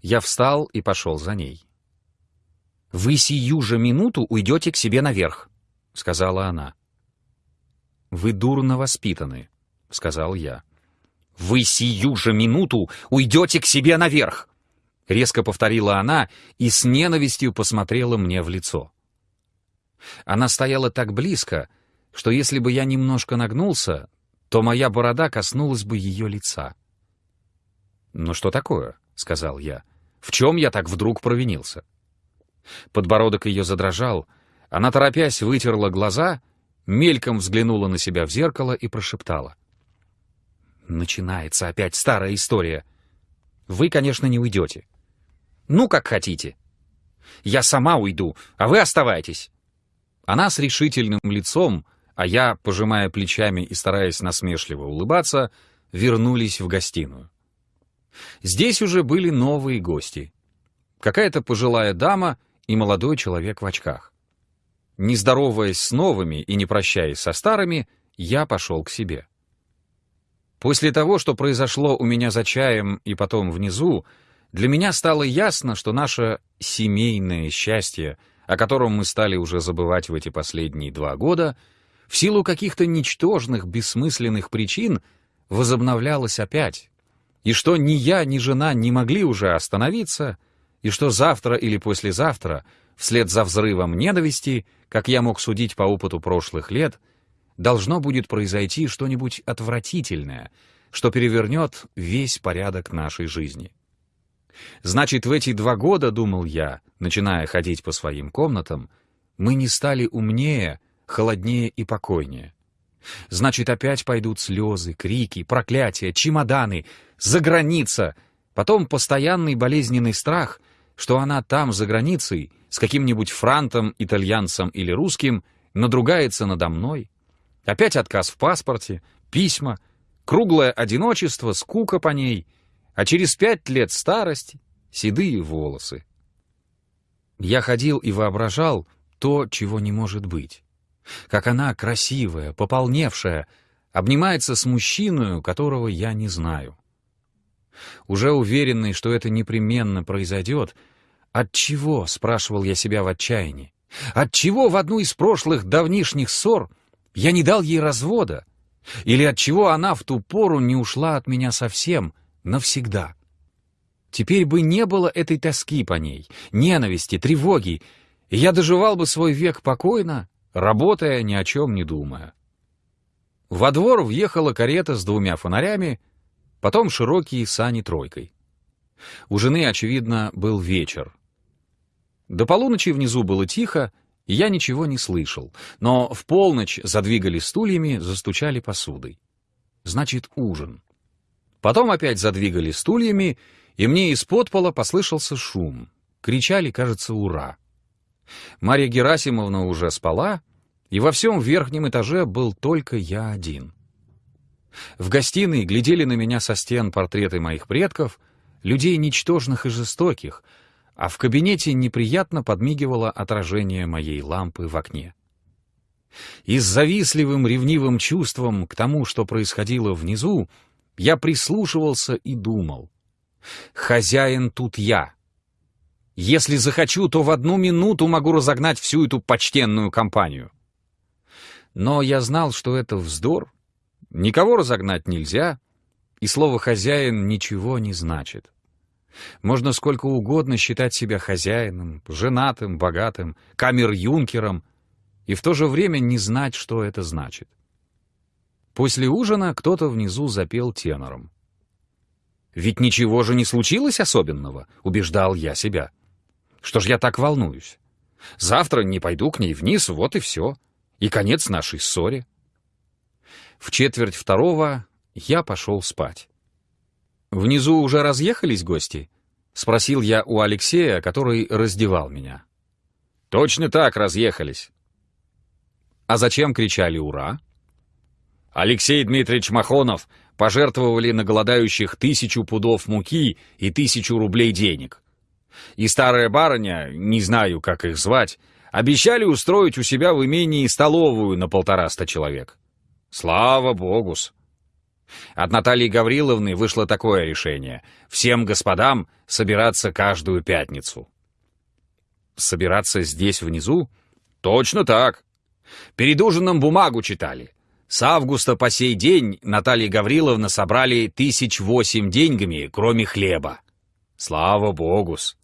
Я встал и пошел за ней. «Вы сию же минуту уйдете к себе наверх», — сказала она. «Вы дурно воспитаны», — сказал я. «Вы сию же минуту уйдете к себе наверх!» Резко повторила она и с ненавистью посмотрела мне в лицо. Она стояла так близко, что если бы я немножко нагнулся, то моя борода коснулась бы ее лица. «Ну что такое?» — сказал я. «В чем я так вдруг провинился?» Подбородок ее задрожал. Она, торопясь, вытерла глаза, мельком взглянула на себя в зеркало и прошептала. «Начинается опять старая история. Вы, конечно, не уйдете. Ну, как хотите. Я сама уйду, а вы оставайтесь». Она с решительным лицом, а я, пожимая плечами и стараясь насмешливо улыбаться, вернулись в гостиную. Здесь уже были новые гости. Какая-то пожилая дама и молодой человек в очках. Не здороваясь с новыми и не прощаясь со старыми, я пошел к себе. После того, что произошло у меня за чаем и потом внизу, для меня стало ясно, что наше семейное счастье, о котором мы стали уже забывать в эти последние два года, в силу каких-то ничтожных, бессмысленных причин возобновлялось опять, и что ни я, ни жена не могли уже остановиться, и что завтра или послезавтра, вслед за взрывом ненависти, как я мог судить по опыту прошлых лет, должно будет произойти что-нибудь отвратительное, что перевернет весь порядок нашей жизни. Значит, в эти два года, думал я, начиная ходить по своим комнатам, мы не стали умнее, холоднее и покойнее. Значит, опять пойдут слезы, крики, проклятия, чемоданы, за граница, потом постоянный болезненный страх — что она там, за границей, с каким-нибудь франтом, итальянцем или русским, надругается надо мной. Опять отказ в паспорте, письма, круглое одиночество, скука по ней, а через пять лет старость, седые волосы. Я ходил и воображал то, чего не может быть. Как она красивая, пополневшая, обнимается с мужчиной, которого я не знаю. Уже уверенный, что это непременно произойдет, от чего, спрашивал я себя в отчаянии, от чего в одну из прошлых давнишних ссор я не дал ей развода, или от чего она в ту пору не ушла от меня совсем, навсегда. Теперь бы не было этой тоски по ней, ненависти, тревоги, и я доживал бы свой век покойно, работая, ни о чем не думая. Во двор въехала карета с двумя фонарями, потом широкие сани тройкой. У жены, очевидно, был вечер. До полуночи внизу было тихо, и я ничего не слышал, но в полночь задвигали стульями, застучали посудой. Значит, ужин. Потом опять задвигали стульями, и мне из-под пола послышался шум. Кричали, кажется, «Ура!». Марья Герасимовна уже спала, и во всем верхнем этаже был только я один. В гостиной глядели на меня со стен портреты моих предков, людей ничтожных и жестоких, а в кабинете неприятно подмигивало отражение моей лампы в окне. И с завистливым ревнивым чувством к тому, что происходило внизу, я прислушивался и думал. «Хозяин тут я. Если захочу, то в одну минуту могу разогнать всю эту почтенную компанию». Но я знал, что это вздор, никого разогнать нельзя, и слово «хозяин» ничего не значит. Можно сколько угодно считать себя хозяином, женатым, богатым, камер-юнкером, и в то же время не знать, что это значит. После ужина кто-то внизу запел тенором. «Ведь ничего же не случилось особенного», — убеждал я себя. «Что ж я так волнуюсь? Завтра не пойду к ней вниз, вот и все. И конец нашей ссоре». В четверть второго я пошел спать. «Внизу уже разъехались гости?» — спросил я у Алексея, который раздевал меня. «Точно так разъехались». «А зачем кричали «Ура»?» Алексей Дмитриевич Махонов пожертвовали на голодающих тысячу пудов муки и тысячу рублей денег. И старая барыня, не знаю, как их звать, обещали устроить у себя в имении столовую на полтораста человек. Слава богус! От Натальи Гавриловны вышло такое решение — всем господам собираться каждую пятницу. Собираться здесь внизу? Точно так. Перед ужином бумагу читали. С августа по сей день Наталья Гавриловна собрали тысяч восемь деньгами, кроме хлеба. Слава богус.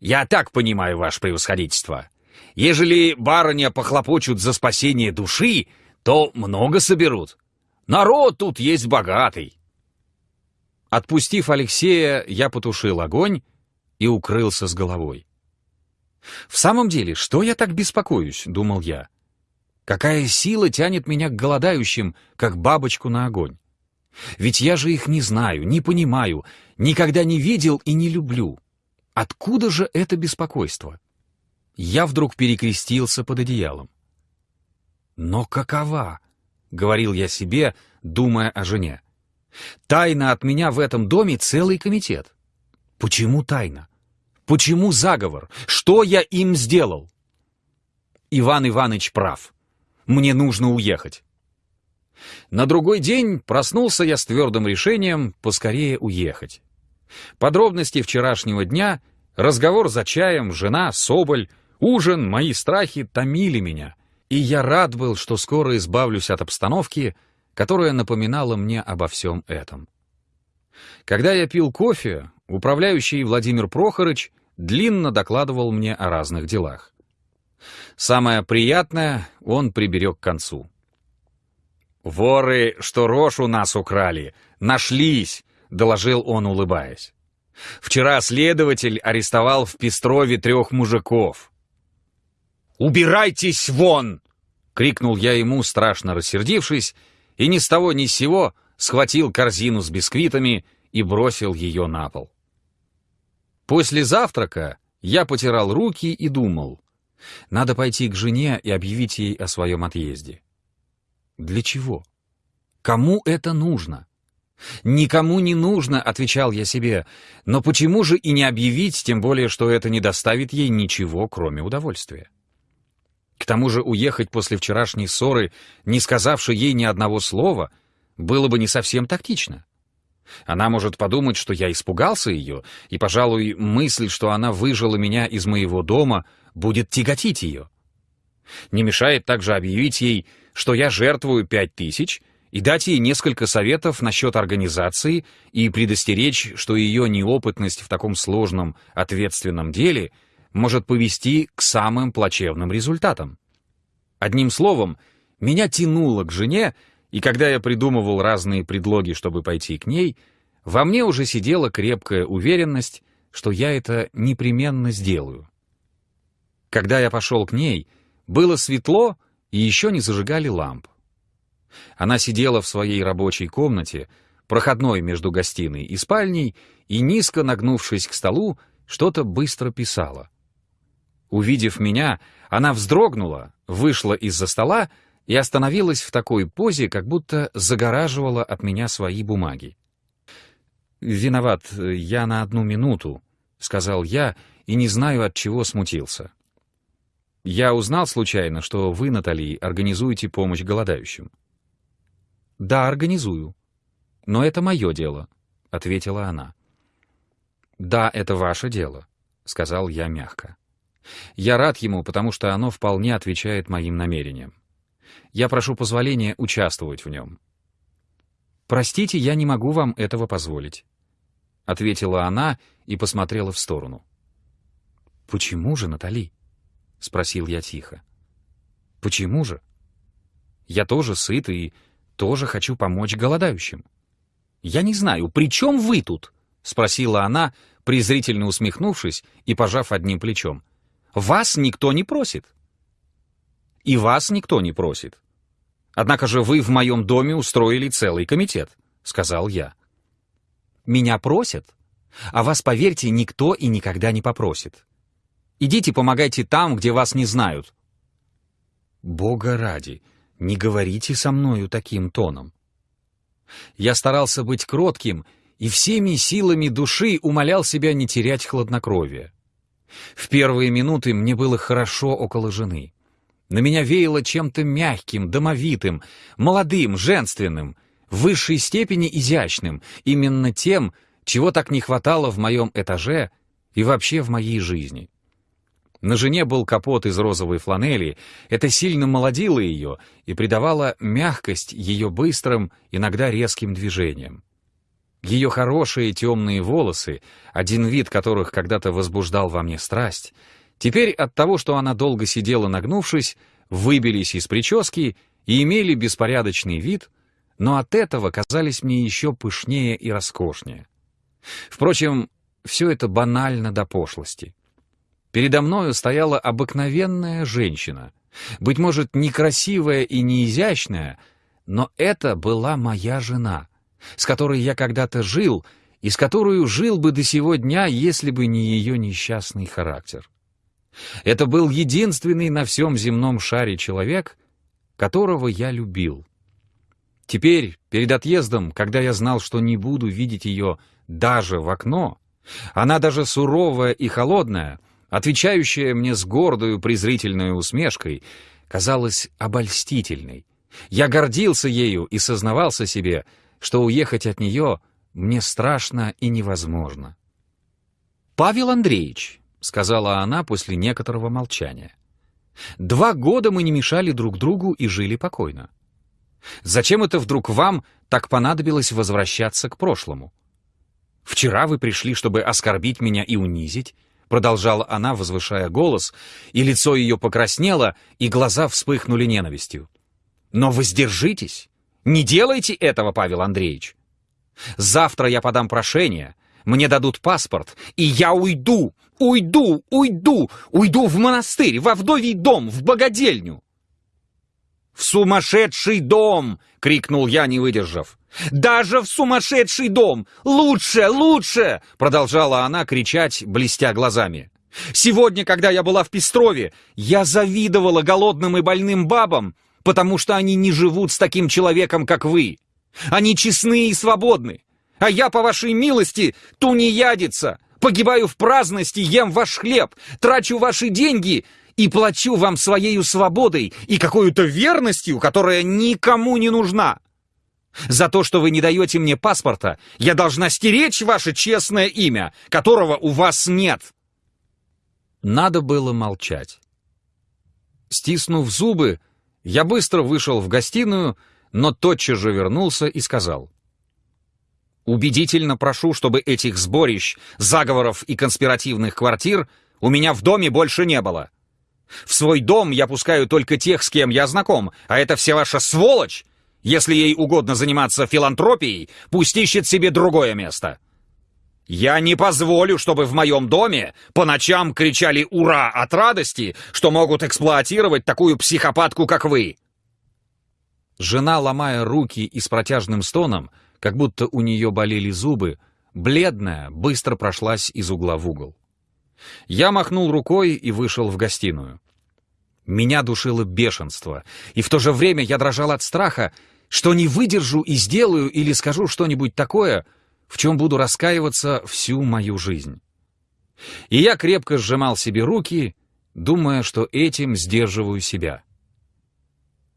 Я так понимаю, ваше превосходительство. Ежели барыня похлопочут за спасение души, то много соберут. Народ тут есть богатый. Отпустив Алексея, я потушил огонь и укрылся с головой. «В самом деле, что я так беспокоюсь?» — думал я. «Какая сила тянет меня к голодающим, как бабочку на огонь? Ведь я же их не знаю, не понимаю, никогда не видел и не люблю. Откуда же это беспокойство?» Я вдруг перекрестился под одеялом. «Но какова?» — говорил я себе, думая о жене. «Тайна от меня в этом доме целый комитет. Почему тайна? Почему заговор? Что я им сделал?» Иван Иванович прав. Мне нужно уехать. На другой день проснулся я с твердым решением поскорее уехать. Подробности вчерашнего дня, разговор за чаем, жена, Соболь, ужин, мои страхи томили меня — и я рад был, что скоро избавлюсь от обстановки, которая напоминала мне обо всем этом. Когда я пил кофе, управляющий Владимир Прохорыч длинно докладывал мне о разных делах. Самое приятное он приберег к концу. «Воры, что рожь у нас украли, нашлись!» — доложил он, улыбаясь. «Вчера следователь арестовал в Пестрове трех мужиков. «Убирайтесь вон!» — крикнул я ему, страшно рассердившись, и ни с того ни с сего схватил корзину с бисквитами и бросил ее на пол. После завтрака я потирал руки и думал, надо пойти к жене и объявить ей о своем отъезде. Для чего? Кому это нужно? Никому не нужно, отвечал я себе, но почему же и не объявить, тем более, что это не доставит ей ничего, кроме удовольствия? тому же уехать после вчерашней ссоры, не сказавши ей ни одного слова, было бы не совсем тактично. Она может подумать, что я испугался ее, и, пожалуй, мысль, что она выжила меня из моего дома, будет тяготить ее. Не мешает также объявить ей, что я жертвую пять тысяч, и дать ей несколько советов насчет организации и предостеречь, что ее неопытность в таком сложном, ответственном деле может повести к самым плачевным результатам. Одним словом, меня тянуло к жене, и когда я придумывал разные предлоги, чтобы пойти к ней, во мне уже сидела крепкая уверенность, что я это непременно сделаю. Когда я пошел к ней, было светло и еще не зажигали ламп. Она сидела в своей рабочей комнате, проходной между гостиной и спальней, и, низко нагнувшись к столу, что-то быстро писала. Увидев меня, она вздрогнула, вышла из-за стола и остановилась в такой позе, как будто загораживала от меня свои бумаги. «Виноват, я на одну минуту», — сказал я, и не знаю, от чего смутился. «Я узнал случайно, что вы, Натали, организуете помощь голодающим». «Да, организую. Но это мое дело», — ответила она. «Да, это ваше дело», — сказал я мягко. «Я рад ему, потому что оно вполне отвечает моим намерениям. Я прошу позволения участвовать в нем». «Простите, я не могу вам этого позволить», — ответила она и посмотрела в сторону. «Почему же, Натали?» — спросил я тихо. «Почему же? Я тоже сыт и тоже хочу помочь голодающим». «Я не знаю, при чем вы тут?» — спросила она, презрительно усмехнувшись и пожав одним плечом. «Вас никто не просит». «И вас никто не просит. Однако же вы в моем доме устроили целый комитет», — сказал я. «Меня просят, а вас, поверьте, никто и никогда не попросит. Идите помогайте там, где вас не знают». «Бога ради, не говорите со мною таким тоном». Я старался быть кротким и всеми силами души умолял себя не терять хладнокровие. В первые минуты мне было хорошо около жены. На меня веяло чем-то мягким, домовитым, молодым, женственным, в высшей степени изящным, именно тем, чего так не хватало в моем этаже и вообще в моей жизни. На жене был капот из розовой фланели, это сильно молодило ее и придавало мягкость ее быстрым, иногда резким движениям. Ее хорошие темные волосы, один вид которых когда-то возбуждал во мне страсть, Теперь от того, что она долго сидела нагнувшись, выбились из прически и имели беспорядочный вид, но от этого казались мне еще пышнее и роскошнее. Впрочем, все это банально до пошлости. Передо мною стояла обыкновенная женщина, быть может, некрасивая и не изящная, но это была моя жена, с которой я когда-то жил и с которой жил бы до сего дня, если бы не ее несчастный характер. Это был единственный на всем земном шаре человек, которого я любил. Теперь, перед отъездом, когда я знал, что не буду видеть ее даже в окно, она даже суровая и холодная, отвечающая мне с гордою презрительной усмешкой, казалась обольстительной. Я гордился ею и сознавался себе, что уехать от нее мне страшно и невозможно. «Павел Андреевич», — сказала она после некоторого молчания. «Два года мы не мешали друг другу и жили покойно. Зачем это вдруг вам так понадобилось возвращаться к прошлому? Вчера вы пришли, чтобы оскорбить меня и унизить, продолжала она, возвышая голос, и лицо ее покраснело, и глаза вспыхнули ненавистью. Но воздержитесь, не делайте этого, Павел Андреевич. Завтра я подам прошение, мне дадут паспорт, и я уйду, уйду, уйду, уйду в монастырь, во вдовий дом, в богадельню. «В сумасшедший дом!» — крикнул я, не выдержав. «Даже в сумасшедший дом! Лучше, лучше!» — продолжала она кричать, блестя глазами. «Сегодня, когда я была в Пестрове, я завидовала голодным и больным бабам, потому что они не живут с таким человеком, как вы. Они честны и свободны. А я, по вашей милости, тунеядица, погибаю в праздности, ем ваш хлеб, трачу ваши деньги и плачу вам своею свободой и какой-то верностью, которая никому не нужна. За то, что вы не даете мне паспорта, я должна стеречь ваше честное имя, которого у вас нет. Надо было молчать. Стиснув зубы, я быстро вышел в гостиную, но тотчас же вернулся и сказал. «Убедительно прошу, чтобы этих сборищ, заговоров и конспиративных квартир у меня в доме больше не было. В свой дом я пускаю только тех, с кем я знаком, а это все ваша сволочь. Если ей угодно заниматься филантропией, пусть ищет себе другое место. Я не позволю, чтобы в моем доме по ночам кричали «Ура!» от радости, что могут эксплуатировать такую психопатку, как вы. Жена, ломая руки и с протяжным стоном, как будто у нее болели зубы, бледная, быстро прошлась из угла в угол. Я махнул рукой и вышел в гостиную. Меня душило бешенство, и в то же время я дрожал от страха, что не выдержу и сделаю или скажу что-нибудь такое, в чем буду раскаиваться всю мою жизнь. И я крепко сжимал себе руки, думая, что этим сдерживаю себя.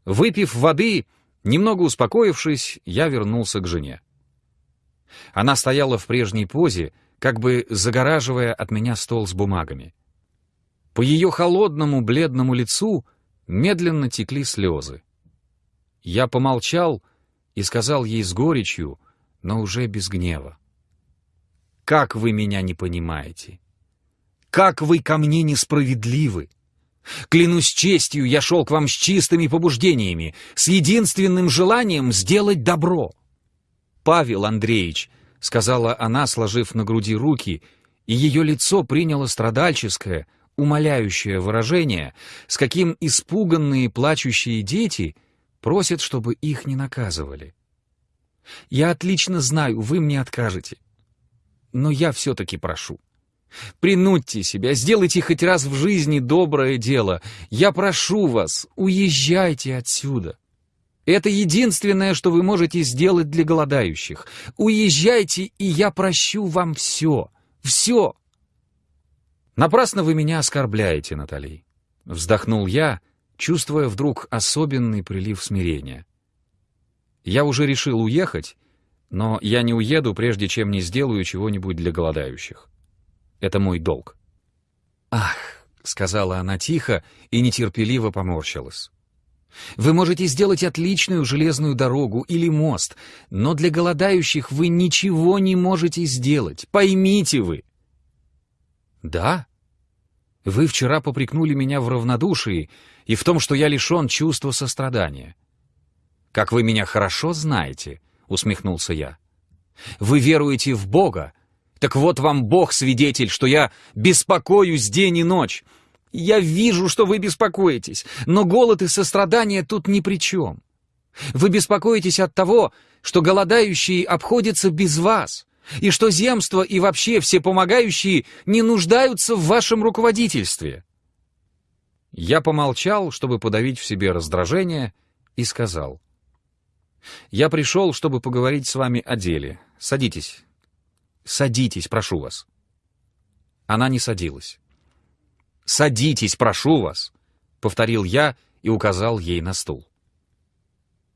Выпив воды, немного успокоившись, я вернулся к жене. Она стояла в прежней позе, как бы загораживая от меня стол с бумагами. По ее холодному бледному лицу медленно текли слезы. Я помолчал и сказал ей с горечью, но уже без гнева. «Как вы меня не понимаете? Как вы ко мне несправедливы? Клянусь честью, я шел к вам с чистыми побуждениями, с единственным желанием сделать добро. Павел Андреевич, — сказала она, сложив на груди руки, и ее лицо приняло страдальческое, умоляющее выражение, с каким испуганные плачущие дети просят, чтобы их не наказывали. «Я отлично знаю, вы мне откажете. Но я все-таки прошу. Принудьте себя, сделайте хоть раз в жизни доброе дело. Я прошу вас, уезжайте отсюда. Это единственное, что вы можете сделать для голодающих. Уезжайте, и я прощу вам все. Все. Напрасно вы меня оскорбляете, Натали. Вздохнул я, чувствуя вдруг особенный прилив смирения. Я уже решил уехать, но я не уеду, прежде чем не сделаю чего-нибудь для голодающих. Это мой долг. «Ах!» — сказала она тихо и нетерпеливо поморщилась. Вы можете сделать отличную железную дорогу или мост, но для голодающих вы ничего не можете сделать. Поймите вы. Да? Вы вчера попрекнули меня в равнодушии и в том, что я лишен чувства сострадания. Как вы меня хорошо знаете, усмехнулся я. Вы веруете в Бога. Так вот вам Бог свидетель, что я беспокоюсь день и ночь, я вижу, что вы беспокоитесь, но голод и сострадание тут ни при чем. Вы беспокоитесь от того, что голодающие обходятся без вас, и что земство и вообще все помогающие не нуждаются в вашем руководительстве. Я помолчал, чтобы подавить в себе раздражение, и сказал. «Я пришел, чтобы поговорить с вами о деле. Садитесь. Садитесь, прошу вас». Она не садилась. «Садитесь, прошу вас!» — повторил я и указал ей на стул.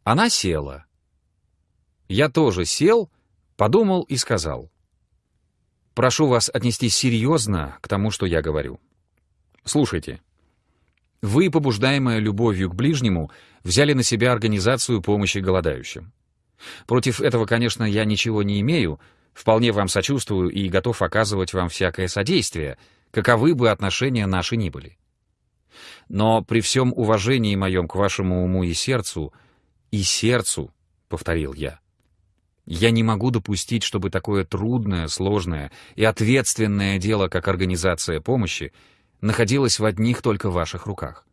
Она села. Я тоже сел, подумал и сказал. «Прошу вас отнестись серьезно к тому, что я говорю. Слушайте, вы, побуждаемая любовью к ближнему, взяли на себя организацию помощи голодающим. Против этого, конечно, я ничего не имею, вполне вам сочувствую и готов оказывать вам всякое содействие — каковы бы отношения наши ни были. Но при всем уважении моем к вашему уму и сердцу, и сердцу, — повторил я, — я не могу допустить, чтобы такое трудное, сложное и ответственное дело, как организация помощи, находилось в одних только ваших руках.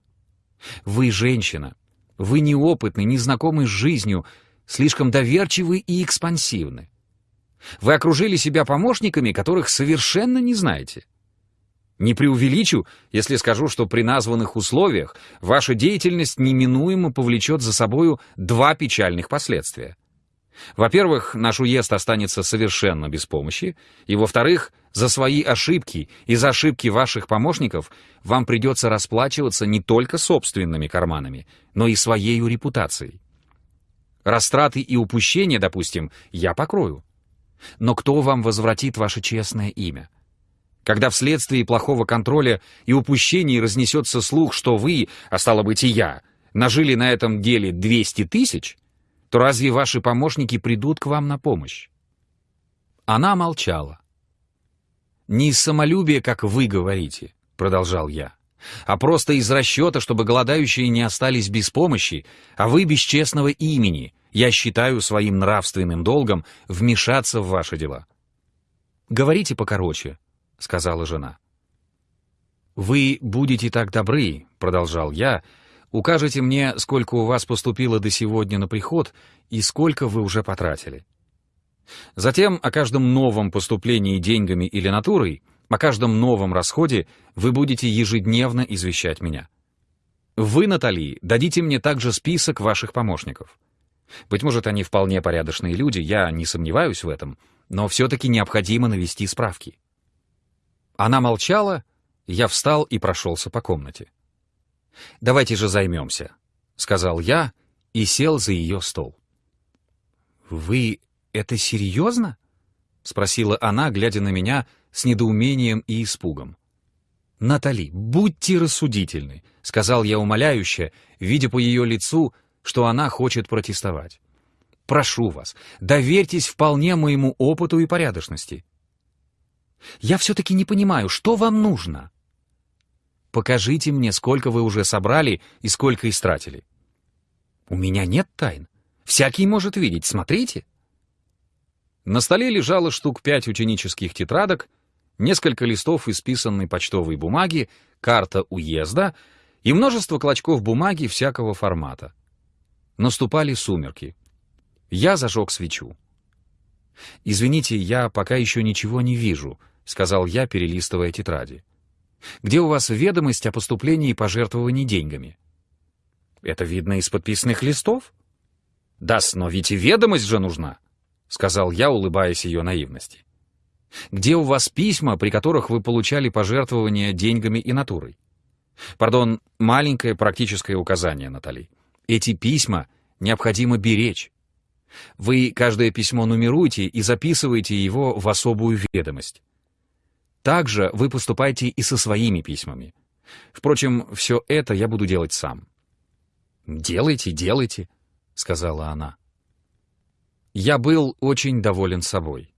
Вы женщина, вы неопытны, незнакомы с жизнью, слишком доверчивы и экспансивны. Вы окружили себя помощниками, которых совершенно не знаете. Не преувеличу, если скажу, что при названных условиях ваша деятельность неминуемо повлечет за собою два печальных последствия. Во-первых, наш уезд останется совершенно без помощи, и, во-вторых, за свои ошибки и за ошибки ваших помощников вам придется расплачиваться не только собственными карманами, но и своей репутацией. Растраты и упущения, допустим, я покрою. Но кто вам возвратит ваше честное имя? Когда вследствие плохого контроля и упущений разнесется слух, что вы, а стало быть и я, нажили на этом деле 200 тысяч, то разве ваши помощники придут к вам на помощь? Она молчала. «Не из самолюбия, как вы говорите», — продолжал я, «а просто из расчета, чтобы голодающие не остались без помощи, а вы без честного имени. Я считаю своим нравственным долгом вмешаться в ваши дела». «Говорите покороче», — сказала жена. «Вы будете так добры», — продолжал я, — Укажите мне, сколько у вас поступило до сегодня на приход и сколько вы уже потратили. Затем о каждом новом поступлении деньгами или натурой, о каждом новом расходе вы будете ежедневно извещать меня. Вы, Натали, дадите мне также список ваших помощников. Быть может, они вполне порядочные люди, я не сомневаюсь в этом, но все-таки необходимо навести справки. Она молчала, я встал и прошелся по комнате. «Давайте же займемся», — сказал я и сел за ее стол. «Вы это серьезно?» — спросила она, глядя на меня с недоумением и испугом. «Натали, будьте рассудительны», — сказал я умоляюще, видя по ее лицу, что она хочет протестовать. «Прошу вас, доверьтесь вполне моему опыту и порядочности». «Я все-таки не понимаю, что вам нужно?» Покажите мне, сколько вы уже собрали и сколько истратили. У меня нет тайн. Всякий может видеть, смотрите. На столе лежало штук пять ученических тетрадок, несколько листов исписанной почтовой бумаги, карта уезда и множество клочков бумаги всякого формата. Наступали сумерки. Я зажег свечу. «Извините, я пока еще ничего не вижу», — сказал я, перелистывая тетради. Где у вас ведомость о поступлении пожертвований деньгами? Это видно из подписанных листов? Да, но ведь и ведомость же нужна, сказал я, улыбаясь ее наивности. Где у вас письма, при которых вы получали пожертвования деньгами и натурой? Пардон, маленькое практическое указание, Натали. Эти письма необходимо беречь. Вы каждое письмо нумеруете и записываете его в особую ведомость. Также вы поступайте и со своими письмами. Впрочем, все это я буду делать сам. «Делайте, делайте», — сказала она. Я был очень доволен собой.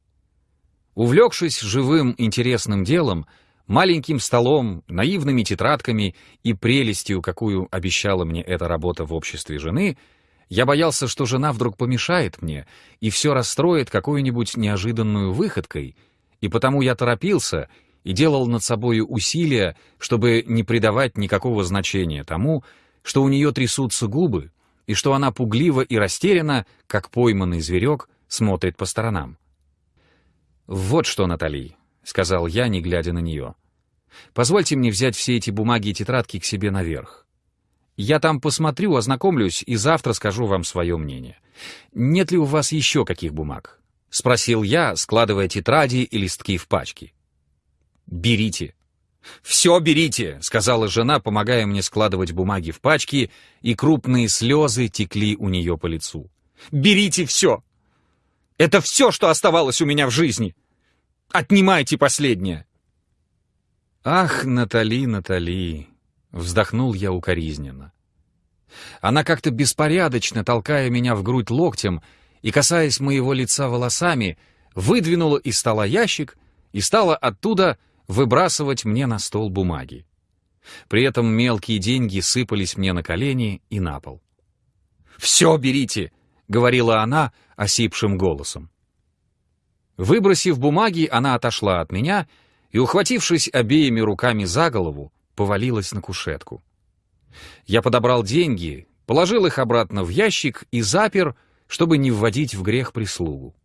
Увлекшись живым интересным делом, маленьким столом, наивными тетрадками и прелестью, какую обещала мне эта работа в обществе жены, я боялся, что жена вдруг помешает мне и все расстроит какой-нибудь неожиданную выходкой — и потому я торопился и делал над собою усилия, чтобы не придавать никакого значения тому, что у нее трясутся губы, и что она пугливо и растеряна, как пойманный зверек, смотрит по сторонам. «Вот что, Натали», — сказал я, не глядя на нее. «Позвольте мне взять все эти бумаги и тетрадки к себе наверх. Я там посмотрю, ознакомлюсь и завтра скажу вам свое мнение. Нет ли у вас еще каких бумаг? — спросил я, складывая тетради и листки в пачки. «Берите». «Все берите», — сказала жена, помогая мне складывать бумаги в пачки, и крупные слезы текли у нее по лицу. «Берите все! Это все, что оставалось у меня в жизни! Отнимайте последнее!» «Ах, Натали, Натали!» — вздохнул я укоризненно. Она как-то беспорядочно, толкая меня в грудь локтем, и, касаясь моего лица волосами, выдвинула из стола ящик и стала оттуда выбрасывать мне на стол бумаги. При этом мелкие деньги сыпались мне на колени и на пол. «Все берите!» — говорила она осипшим голосом. Выбросив бумаги, она отошла от меня и, ухватившись обеими руками за голову, повалилась на кушетку. Я подобрал деньги, положил их обратно в ящик и запер, чтобы не вводить в грех прислугу.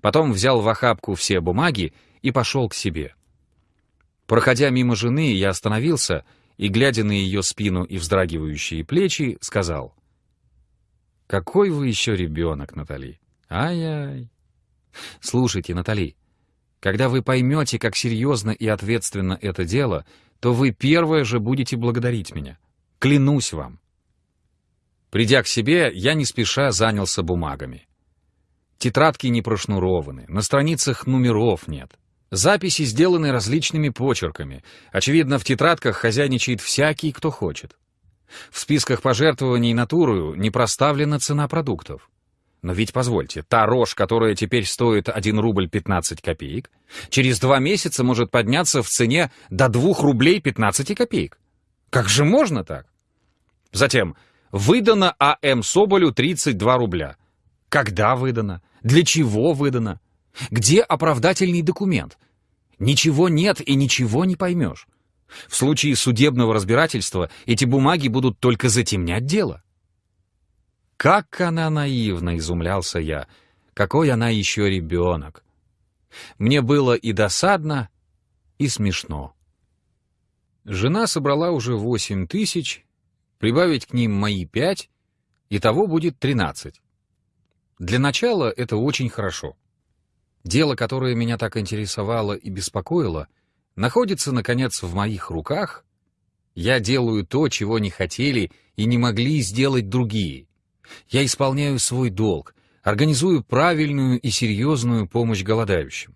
Потом взял в охапку все бумаги и пошел к себе. Проходя мимо жены, я остановился и, глядя на ее спину и вздрагивающие плечи, сказал, «Какой вы еще ребенок, Натали! Ай-яй. Слушайте, Натали, когда вы поймете, как серьезно и ответственно это дело, то вы первое же будете благодарить меня. Клянусь вам. Придя к себе, я не спеша занялся бумагами. Тетрадки не прошнурованы, на страницах номеров нет. Записи сделаны различными почерками. Очевидно, в тетрадках хозяйничает всякий, кто хочет. В списках пожертвований натурою не проставлена цена продуктов. Но ведь позвольте, та рожь, которая теперь стоит 1 рубль 15 копеек, через два месяца может подняться в цене до 2 рублей 15 копеек. Как же можно так? Затем, выдано А.М. Соболю 32 рубля. Когда выдано? Для чего выдано? Где оправдательный документ? Ничего нет и ничего не поймешь. В случае судебного разбирательства эти бумаги будут только затемнять дело. Как она наивна, изумлялся я. Какой она еще ребенок. Мне было и досадно, и смешно. Жена собрала уже восемь тысяч, прибавить к ним мои пять, и того будет тринадцать. Для начала это очень хорошо. Дело, которое меня так интересовало и беспокоило, находится, наконец, в моих руках. Я делаю то, чего не хотели и не могли сделать другие. Я исполняю свой долг, организую правильную и серьезную помощь голодающим.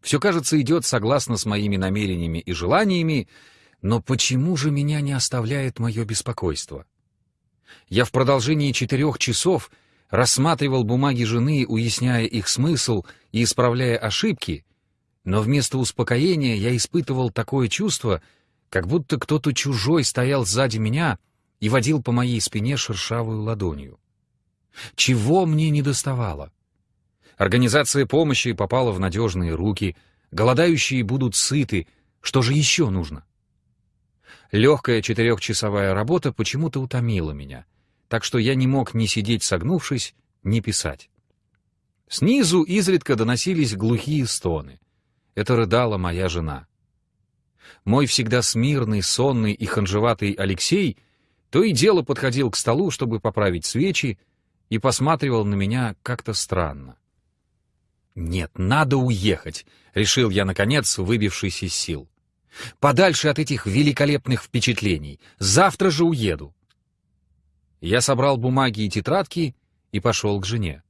Все, кажется, идет согласно с моими намерениями и желаниями, но почему же меня не оставляет мое беспокойство? Я в продолжении четырех часов — рассматривал бумаги жены, уясняя их смысл и исправляя ошибки, но вместо успокоения я испытывал такое чувство, как будто кто-то чужой стоял сзади меня и водил по моей спине шершавую ладонью. Чего мне не доставало? Организация помощи попала в надежные руки, голодающие будут сыты, что же еще нужно? Легкая четырехчасовая работа почему-то утомила меня — так что я не мог ни сидеть согнувшись, ни писать. Снизу изредка доносились глухие стоны. Это рыдала моя жена. Мой всегда смирный, сонный и ханжеватый Алексей то и дело подходил к столу, чтобы поправить свечи, и посматривал на меня как-то странно. «Нет, надо уехать», — решил я, наконец, выбившись из сил. «Подальше от этих великолепных впечатлений. Завтра же уеду». Я собрал бумаги и тетрадки и пошел к жене.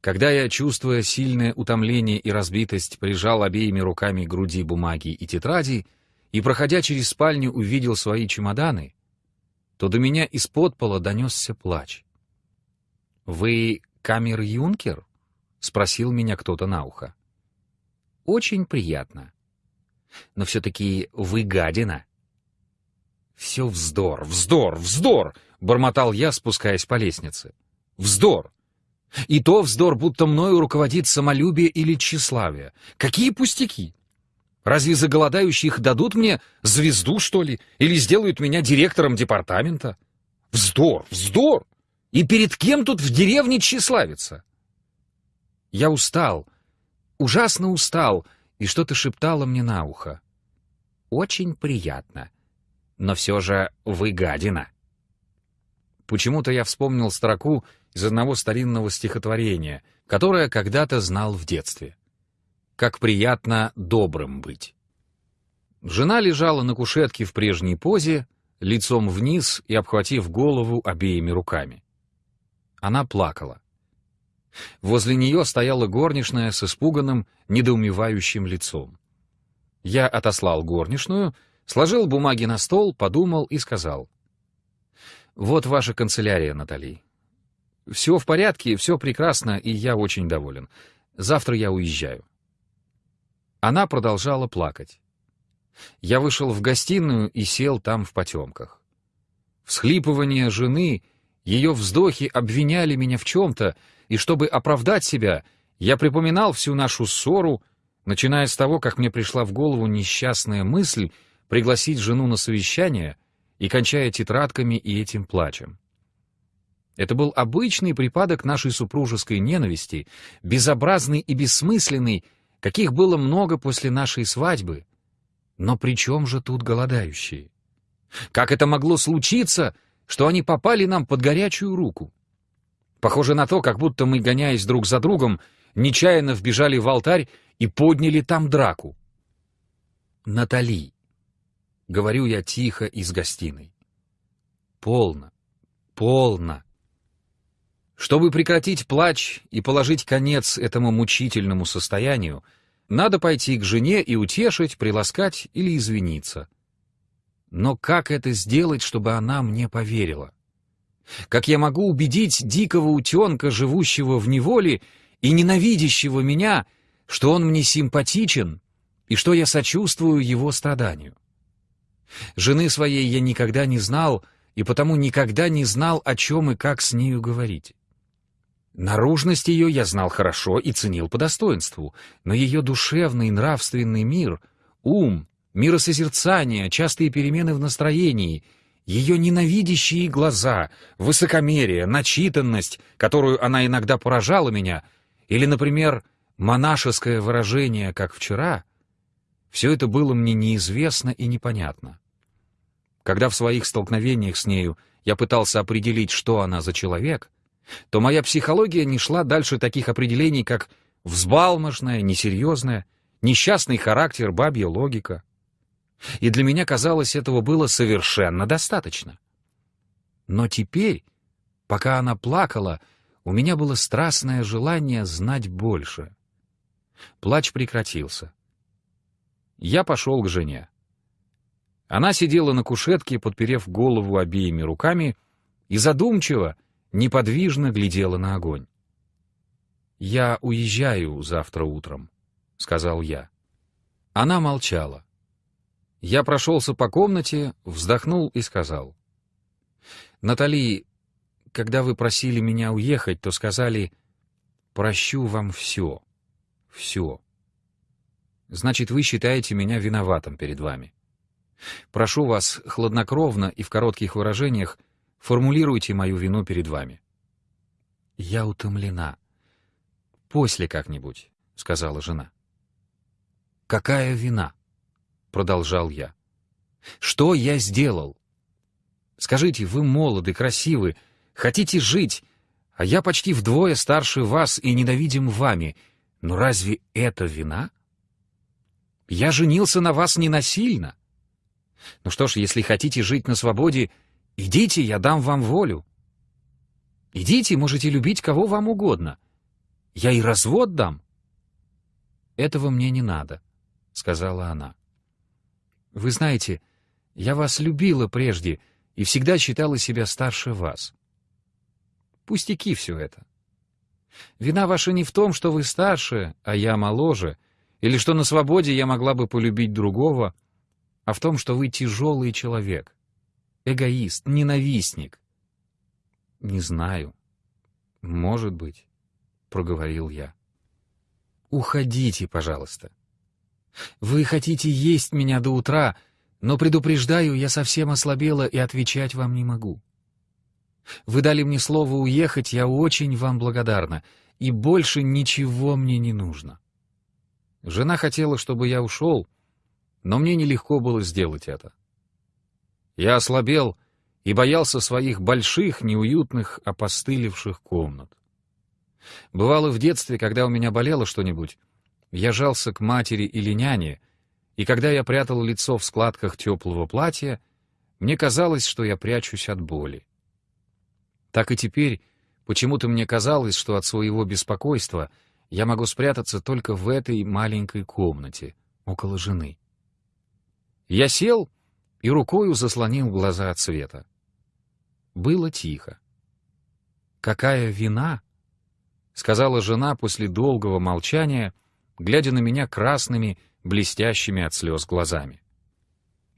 Когда я, чувствуя сильное утомление и разбитость, прижал обеими руками груди бумаги и тетради и, проходя через спальню, увидел свои чемоданы, то до меня из-под пола донесся плач. «Вы камер-юнкер?» — спросил меня кто-то на ухо. «Очень приятно. Но все-таки вы гадина». «Все вздор, вздор, вздор!» — бормотал я, спускаясь по лестнице. «Вздор! И то вздор, будто мною руководит самолюбие или тщеславие. Какие пустяки! Разве за голодающих дадут мне звезду, что ли? Или сделают меня директором департамента? Вздор! Вздор! И перед кем тут в деревне тщеславиться?» Я устал, ужасно устал, и что-то шептало мне на ухо. «Очень приятно. Но все же вы гадина». Почему-то я вспомнил строку из одного старинного стихотворения, которое когда-то знал в детстве. «Как приятно добрым быть». Жена лежала на кушетке в прежней позе, лицом вниз и обхватив голову обеими руками. Она плакала. Возле нее стояла горничная с испуганным, недоумевающим лицом. Я отослал горничную, сложил бумаги на стол, подумал и сказал — вот ваша канцелярия, Натали. Все в порядке, все прекрасно, и я очень доволен. Завтра я уезжаю. Она продолжала плакать. Я вышел в гостиную и сел там в потемках. Всхлипывания жены, ее вздохи обвиняли меня в чем-то, и чтобы оправдать себя, я припоминал всю нашу ссору, начиная с того, как мне пришла в голову несчастная мысль пригласить жену на совещание — и кончая тетрадками и этим плачем. Это был обычный припадок нашей супружеской ненависти, безобразный и бессмысленный, каких было много после нашей свадьбы. Но при чем же тут голодающие? Как это могло случиться, что они попали нам под горячую руку? Похоже на то, как будто мы, гоняясь друг за другом, нечаянно вбежали в алтарь и подняли там драку. «Натали», — говорю я тихо из гостиной. «Полно, полно». Чтобы прекратить плач и положить конец этому мучительному состоянию, надо пойти к жене и утешить, приласкать или извиниться. Но как это сделать, чтобы она мне поверила? Как я могу убедить дикого утенка, живущего в неволе и ненавидящего меня, что он мне симпатичен и что я сочувствую его страданию? Жены своей я никогда не знал, и потому никогда не знал, о чем и как с нею говорить. Наружность ее я знал хорошо и ценил по достоинству, но ее душевный и нравственный мир, ум, миросозерцание, частые перемены в настроении — ее ненавидящие глаза, высокомерие, начитанность, которую она иногда поражала меня, или, например, монашеское выражение, как вчера, все это было мне неизвестно и непонятно. Когда в своих столкновениях с нею я пытался определить, что она за человек, то моя психология не шла дальше таких определений, как взбалмошная, несерьезная, несчастный характер, бабья логика — и для меня казалось, этого было совершенно достаточно. Но теперь, пока она плакала, у меня было страстное желание знать больше. Плач прекратился. Я пошел к жене. Она сидела на кушетке, подперев голову обеими руками, и задумчиво, неподвижно глядела на огонь. «Я уезжаю завтра утром», — сказал я. Она молчала. Я прошелся по комнате, вздохнул и сказал. «Натали, когда вы просили меня уехать, то сказали, прощу вам все, все. Значит, вы считаете меня виноватым перед вами. Прошу вас, хладнокровно и в коротких выражениях, формулируйте мою вину перед вами». «Я утомлена. После как-нибудь», — сказала жена. «Какая вина?» — продолжал я. «Что я сделал? Скажите, вы молоды, красивы, хотите жить, а я почти вдвое старше вас и ненавидим вами. Но разве это вина? Я женился на вас не насильно. Ну что ж, если хотите жить на свободе, идите, я дам вам волю. Идите, можете любить кого вам угодно. Я и развод дам». «Этого мне не надо», — сказала она. Вы знаете, я вас любила прежде и всегда считала себя старше вас. Пустяки все это. Вина ваша не в том, что вы старше, а я моложе, или что на свободе я могла бы полюбить другого, а в том, что вы тяжелый человек, эгоист, ненавистник. Не знаю. Может быть, — проговорил я. Уходите, пожалуйста. Вы хотите есть меня до утра, но, предупреждаю, я совсем ослабела и отвечать вам не могу. Вы дали мне слово уехать, я очень вам благодарна, и больше ничего мне не нужно. Жена хотела, чтобы я ушел, но мне нелегко было сделать это. Я ослабел и боялся своих больших, неуютных, опостылевших комнат. Бывало в детстве, когда у меня болело что-нибудь, я жался к матери или няне, и когда я прятал лицо в складках теплого платья, мне казалось, что я прячусь от боли. Так и теперь почему-то мне казалось, что от своего беспокойства я могу спрятаться только в этой маленькой комнате, около жены. Я сел и рукою заслонил глаза от света. Было тихо. «Какая вина!» — сказала жена после долгого молчания — глядя на меня красными, блестящими от слез глазами.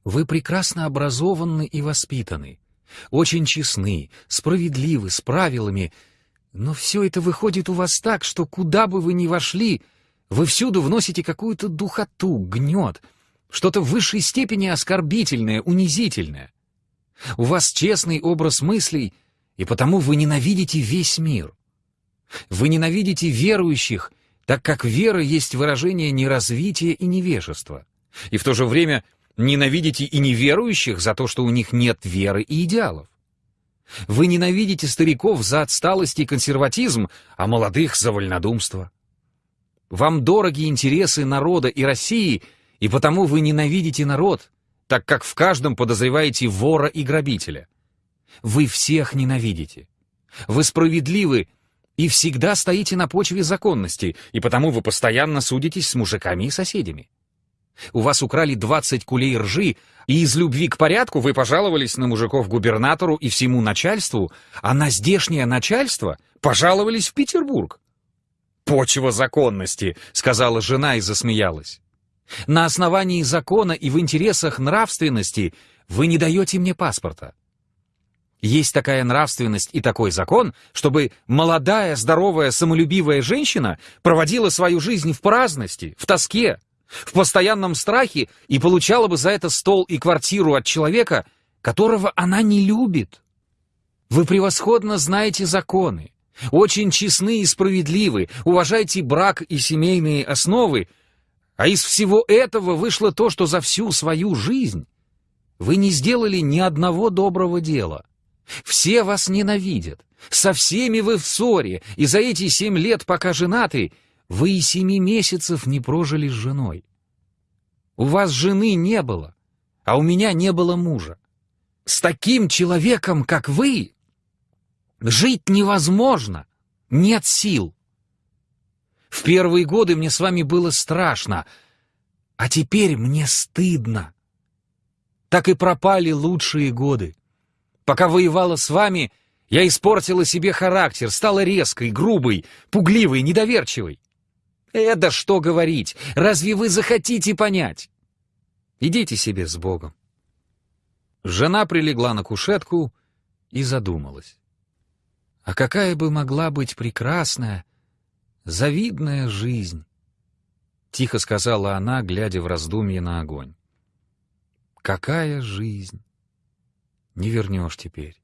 «Вы прекрасно образованы и воспитаны, очень честны, справедливы, с правилами, но все это выходит у вас так, что куда бы вы ни вошли, вы всюду вносите какую-то духоту, гнет, что-то в высшей степени оскорбительное, унизительное. У вас честный образ мыслей, и потому вы ненавидите весь мир. Вы ненавидите верующих так как вера есть выражение неразвития и невежества, и в то же время ненавидите и неверующих за то, что у них нет веры и идеалов. Вы ненавидите стариков за отсталость и консерватизм, а молодых за вольнодумство. Вам дороги интересы народа и России, и потому вы ненавидите народ, так как в каждом подозреваете вора и грабителя. Вы всех ненавидите. Вы справедливы и всегда стоите на почве законности, и потому вы постоянно судитесь с мужиками и соседями. У вас украли 20 кулей ржи, и из любви к порядку вы пожаловались на мужиков губернатору и всему начальству, а на здешнее начальство пожаловались в Петербург. «Почва законности», — сказала жена и засмеялась. «На основании закона и в интересах нравственности вы не даете мне паспорта. Есть такая нравственность и такой закон, чтобы молодая, здоровая, самолюбивая женщина проводила свою жизнь в праздности, в тоске, в постоянном страхе и получала бы за это стол и квартиру от человека, которого она не любит. Вы превосходно знаете законы, очень честны и справедливы, уважайте брак и семейные основы, а из всего этого вышло то, что за всю свою жизнь вы не сделали ни одного доброго дела. Все вас ненавидят, со всеми вы в ссоре, и за эти семь лет, пока женаты, вы и семи месяцев не прожили с женой. У вас жены не было, а у меня не было мужа. С таким человеком, как вы, жить невозможно, нет сил. В первые годы мне с вами было страшно, а теперь мне стыдно. Так и пропали лучшие годы. Пока воевала с вами, я испортила себе характер, стала резкой, грубой, пугливой, недоверчивой. Это что говорить? Разве вы захотите понять? Идите себе с Богом. Жена прилегла на кушетку и задумалась. А какая бы могла быть прекрасная, завидная жизнь? Тихо сказала она, глядя в раздумье на огонь. Какая жизнь! Не вернешь теперь.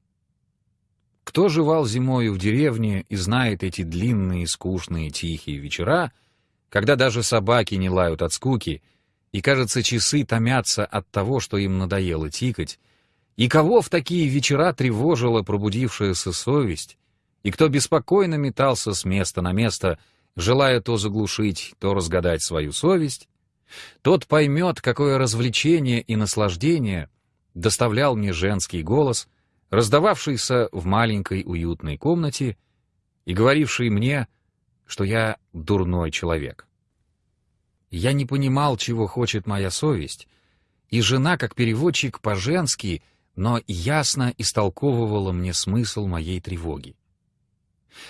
Кто жевал зимою в деревне и знает эти длинные, скучные, тихие вечера, когда даже собаки не лают от скуки, и, кажется, часы томятся от того, что им надоело тикать, и кого в такие вечера тревожила пробудившаяся совесть, и кто беспокойно метался с места на место, желая то заглушить, то разгадать свою совесть, тот поймет, какое развлечение и наслаждение доставлял мне женский голос, раздававшийся в маленькой уютной комнате и говоривший мне, что я дурной человек. Я не понимал, чего хочет моя совесть, и жена, как переводчик по-женски, но ясно истолковывала мне смысл моей тревоги.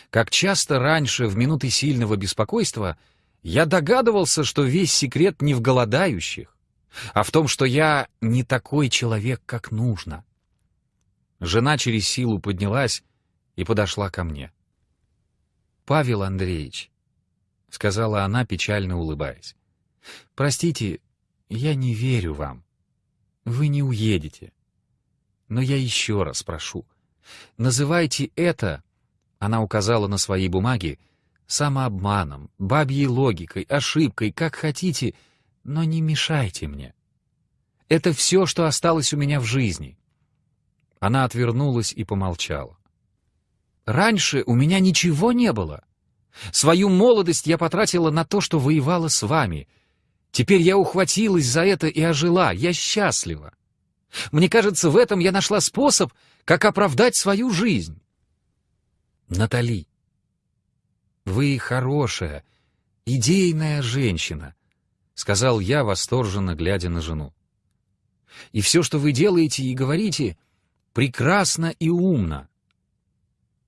Как часто раньше, в минуты сильного беспокойства, я догадывался, что весь секрет не в голодающих, а в том, что я не такой человек, как нужно. Жена через силу поднялась и подошла ко мне. «Павел Андреевич», — сказала она, печально улыбаясь, — «простите, я не верю вам. Вы не уедете. Но я еще раз прошу, называйте это, — она указала на свои бумаги, — самообманом, бабьей логикой, ошибкой, как хотите — но не мешайте мне. Это все, что осталось у меня в жизни. Она отвернулась и помолчала. Раньше у меня ничего не было. Свою молодость я потратила на то, что воевала с вами. Теперь я ухватилась за это и ожила. Я счастлива. Мне кажется, в этом я нашла способ, как оправдать свою жизнь. Натали, вы хорошая, идейная женщина, сказал я, восторженно глядя на жену. И все, что вы делаете и говорите, прекрасно и умно.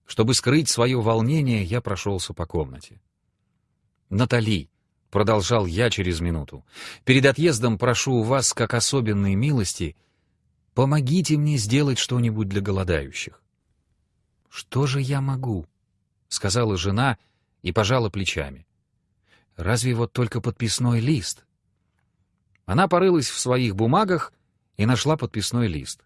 Чтобы скрыть свое волнение, я прошелся по комнате. «Натали», — продолжал я через минуту, — «перед отъездом прошу у вас, как особенные милости, помогите мне сделать что-нибудь для голодающих». «Что же я могу?» — сказала жена и пожала плечами. Разве вот только подписной лист? Она порылась в своих бумагах и нашла подписной лист.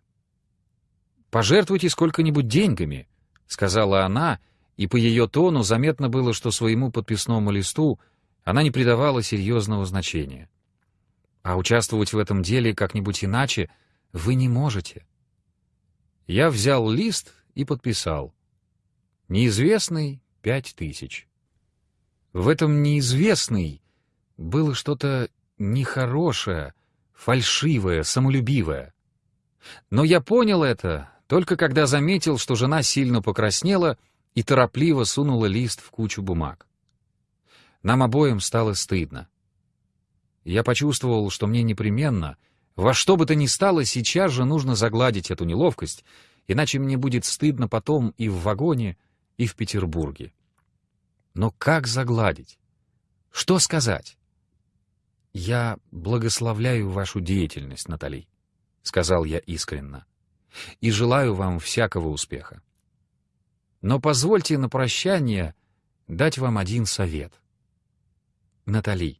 «Пожертвуйте сколько-нибудь деньгами», — сказала она, и по ее тону заметно было, что своему подписному листу она не придавала серьезного значения. А участвовать в этом деле как-нибудь иначе вы не можете. Я взял лист и подписал. Неизвестный — пять тысяч. В этом неизвестный было что-то нехорошее, фальшивое, самолюбивое. Но я понял это только когда заметил, что жена сильно покраснела и торопливо сунула лист в кучу бумаг. Нам обоим стало стыдно. Я почувствовал, что мне непременно, во что бы то ни стало, сейчас же нужно загладить эту неловкость, иначе мне будет стыдно потом и в вагоне, и в Петербурге. Но как загладить? Что сказать? «Я благословляю вашу деятельность, Натали», — сказал я искренно, — «и желаю вам всякого успеха. Но позвольте на прощание дать вам один совет. Натали,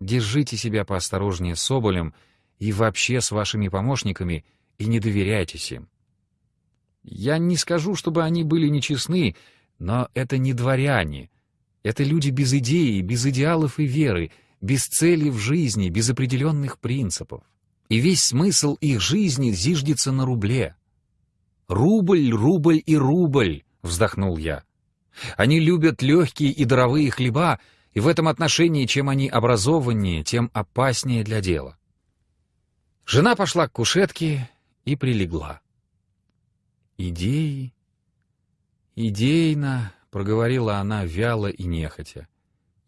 держите себя поосторожнее с Соболем и вообще с вашими помощниками и не доверяйтесь им. Я не скажу, чтобы они были нечестны, но это не дворяне. Это люди без идеи, без идеалов и веры, без цели в жизни, без определенных принципов. И весь смысл их жизни зиждется на рубле. «Рубль, рубль и рубль», — вздохнул я. «Они любят легкие и даровые хлеба, и в этом отношении, чем они образованнее, тем опаснее для дела». Жена пошла к кушетке и прилегла. «Идеи, идейно», — проговорила она вяло и нехотя.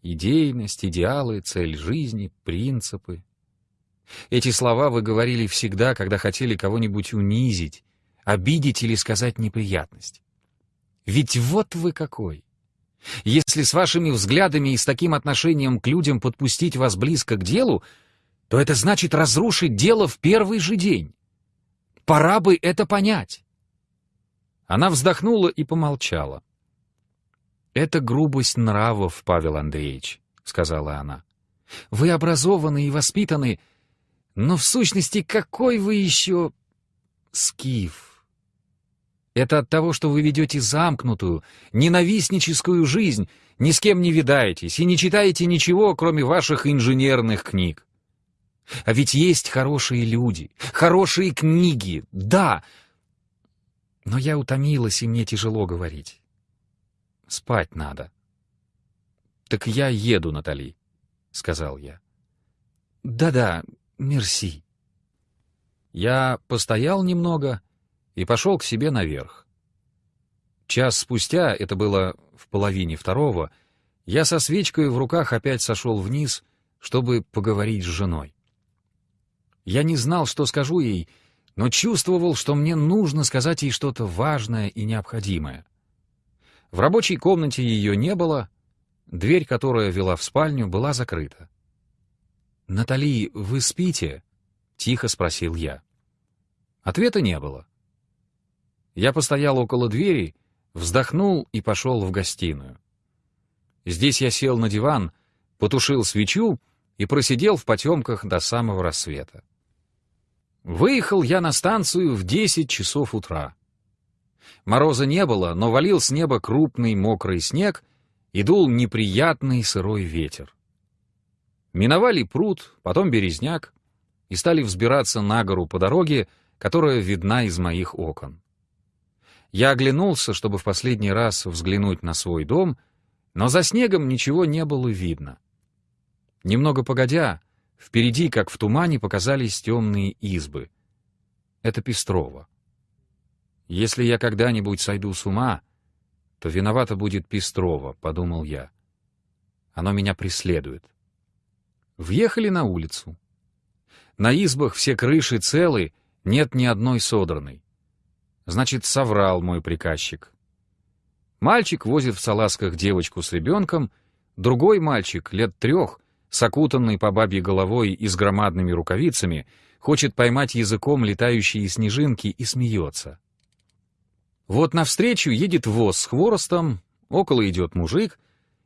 Идейность, идеалы, цель жизни, принципы. Эти слова вы говорили всегда, когда хотели кого-нибудь унизить, обидеть или сказать неприятность. Ведь вот вы какой! Если с вашими взглядами и с таким отношением к людям подпустить вас близко к делу, то это значит разрушить дело в первый же день. Пора бы это понять. Она вздохнула и помолчала. «Это грубость нравов, Павел Андреевич», — сказала она. «Вы образованы и воспитаны, но в сущности какой вы еще скиф? Это от того, что вы ведете замкнутую, ненавистническую жизнь, ни с кем не видаетесь и не читаете ничего, кроме ваших инженерных книг. А ведь есть хорошие люди, хорошие книги, да. Но я утомилась, и мне тяжело говорить. Спать надо. «Так я еду, Натали», — сказал я. «Да-да, мерси». Я постоял немного и пошел к себе наверх. Час спустя, это было в половине второго, я со свечкой в руках опять сошел вниз, чтобы поговорить с женой. Я не знал, что скажу ей, но чувствовал, что мне нужно сказать ей что-то важное и необходимое. В рабочей комнате ее не было, дверь, которая вела в спальню, была закрыта. «Натали, вы спите?» — тихо спросил я. Ответа не было. Я постоял около двери, вздохнул и пошел в гостиную. Здесь я сел на диван, потушил свечу и просидел в потемках до самого рассвета. Выехал я на станцию в десять часов утра. Мороза не было, но валил с неба крупный мокрый снег и дул неприятный сырой ветер. Миновали пруд, потом березняк, и стали взбираться на гору по дороге, которая видна из моих окон. Я оглянулся, чтобы в последний раз взглянуть на свой дом, но за снегом ничего не было видно. Немного погодя, впереди, как в тумане, показались темные избы. Это Пестрова. Если я когда-нибудь сойду с ума, то виновата будет Пестрова, — подумал я. Оно меня преследует. Въехали на улицу. На избах все крыши целы, нет ни одной содранной. Значит, соврал мой приказчик. Мальчик возит в салазках девочку с ребенком, другой мальчик, лет трех, с окутанной по бабьей головой и с громадными рукавицами, хочет поймать языком летающие снежинки и смеется. Вот навстречу едет воз с хворостом, около идет мужик,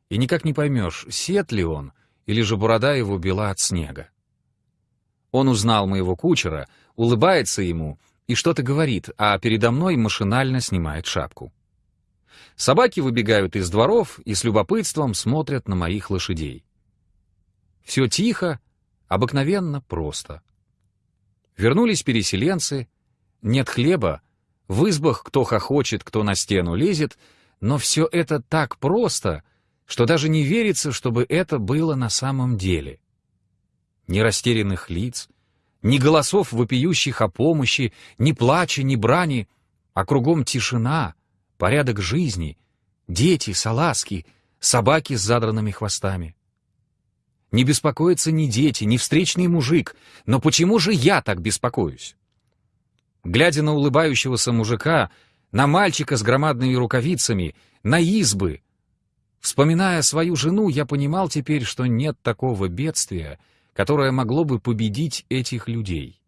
и никак не поймешь, сед ли он, или же борода его бела от снега. Он узнал моего кучера, улыбается ему и что-то говорит, а передо мной машинально снимает шапку. Собаки выбегают из дворов и с любопытством смотрят на моих лошадей. Все тихо, обыкновенно просто. Вернулись переселенцы, нет хлеба, В избах кто хохочет, кто на стену лезет, но все это так просто, что даже не верится, чтобы это было на самом деле. Ни растерянных лиц, ни голосов, вопиющих о помощи, ни плача, ни брани, а кругом тишина, порядок жизни, дети, салазки, собаки с задранными хвостами. Не беспокоятся ни дети, ни встречный мужик, но почему же я так беспокоюсь? Глядя на улыбающегося мужика, на мальчика с громадными рукавицами, на избы, вспоминая свою жену, я понимал теперь, что нет такого бедствия, которое могло бы победить этих людей.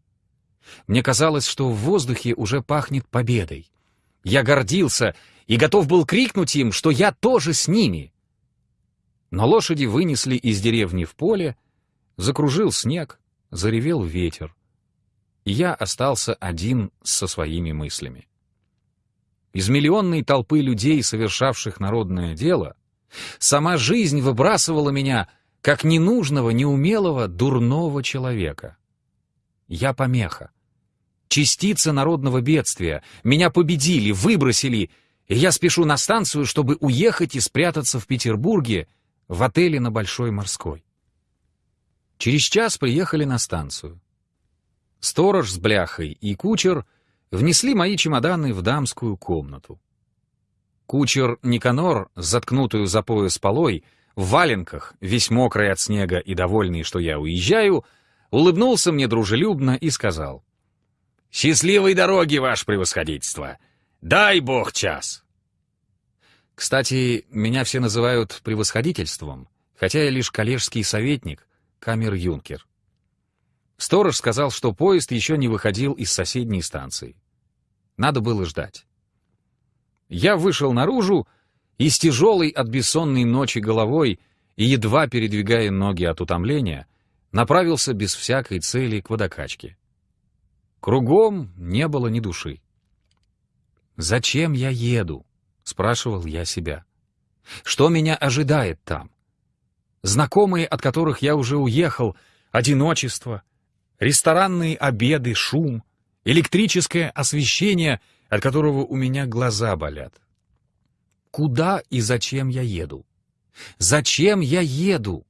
Мне казалось, что в воздухе уже пахнет победой. Я гордился и готов был крикнуть им, что я тоже с ними. Но лошади вынесли из деревни в поле, закружил снег, заревел ветер. И я остался один со своими мыслями. Из миллионной толпы людей, совершавших народное дело, сама жизнь выбрасывала меня как ненужного, неумелого, дурного человека. Я помеха. Частица народного бедствия. Меня победили, выбросили, и я спешу на станцию, чтобы уехать и спрятаться в Петербурге в отеле на Большой Морской. Через час приехали на станцию. Сторож с бляхой и кучер внесли мои чемоданы в дамскую комнату. Кучер Никанор, заткнутую за пояс полой, в валенках, весь мокрый от снега и довольный, что я уезжаю, улыбнулся мне дружелюбно и сказал, «Счастливой дороги, ваше превосходительство! Дай бог час!» Кстати, меня все называют превосходительством, хотя я лишь коллежский советник, камер-юнкер. Сторож сказал, что поезд еще не выходил из соседней станции. Надо было ждать. Я вышел наружу и с тяжелой от бессонной ночи головой и едва передвигая ноги от утомления, направился без всякой цели к водокачке. Кругом не было ни души. «Зачем я еду?» — спрашивал я себя. «Что меня ожидает там? Знакомые, от которых я уже уехал, одиночество, ресторанные обеды, шум, электрическое освещение, от которого у меня глаза болят. Куда и зачем я еду? Зачем я еду?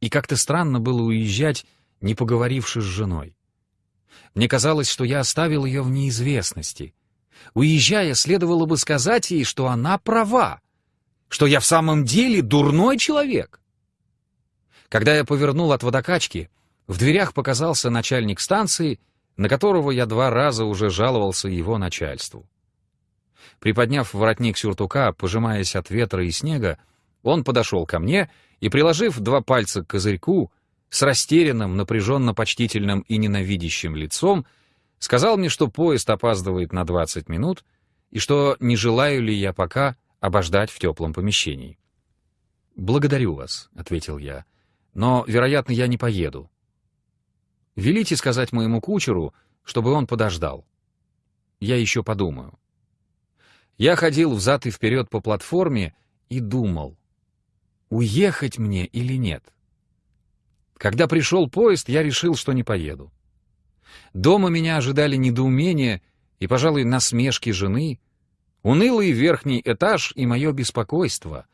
И как-то странно было уезжать, не поговоривши с женой. Мне казалось, что я оставил ее в неизвестности. Уезжая, следовало бы сказать ей, что она права, что я в самом деле дурной человек. Когда я повернул от водокачки, в дверях показался начальник станции, на которого я два раза уже жаловался его начальству. Приподняв воротник сюртука, пожимаясь от ветра и снега, он подошел ко мне и, приложив два пальца к козырьку, с растерянным, напряженно-почтительным и ненавидящим лицом, сказал мне, что поезд опаздывает на 20 минут и что не желаю ли я пока обождать в теплом помещении. «Благодарю вас», — ответил я, — «но, вероятно, я не поеду. Велите сказать моему кучеру, чтобы он подождал. Я еще подумаю. Я ходил взад и вперед по платформе и думал, уехать мне или нет. Когда пришел поезд, я решил, что не поеду. Дома меня ожидали недоумение и, пожалуй, насмешки жены, унылый верхний этаж и мое беспокойство.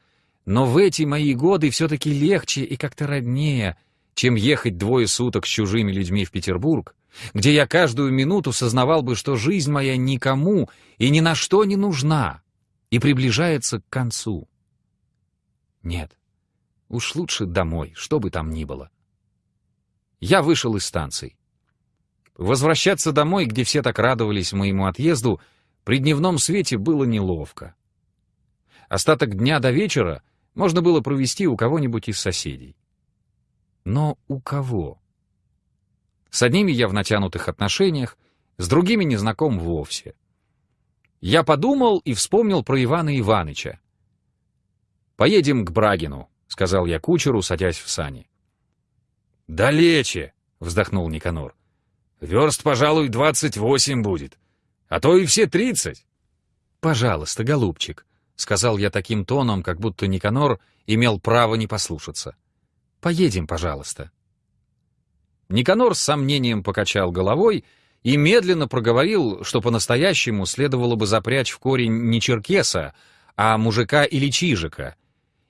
Но в эти мои годы все-таки легче и как-то роднее — чем ехать двое суток с чужими людьми в Петербург, где я каждую минуту сознавал бы, что жизнь моя никому и ни на что не нужна и приближается к концу. Нет, уж лучше домой, что бы там ни было. Я вышел из станции. Возвращаться домой, где все так радовались моему отъезду, при дневном свете было неловко. Остаток дня до вечера можно было провести у кого-нибудь из соседей. Но у кого? С одними я в натянутых отношениях, с другими не знаком вовсе. Я подумал и вспомнил про Ивана Иваныча. «Поедем к Брагину», — сказал я кучеру, садясь в сани. «Далече», — вздохнул Никанор. «Верст, пожалуй, двадцать восемь будет, а то и все тридцать». «Пожалуйста, голубчик», — сказал я таким тоном, как будто Никанор имел право не послушаться. Поедем, пожалуйста». Никанор с сомнением покачал головой и медленно проговорил, что по-настоящему следовало бы запрячь в корень не черкеса, а мужика или чижика,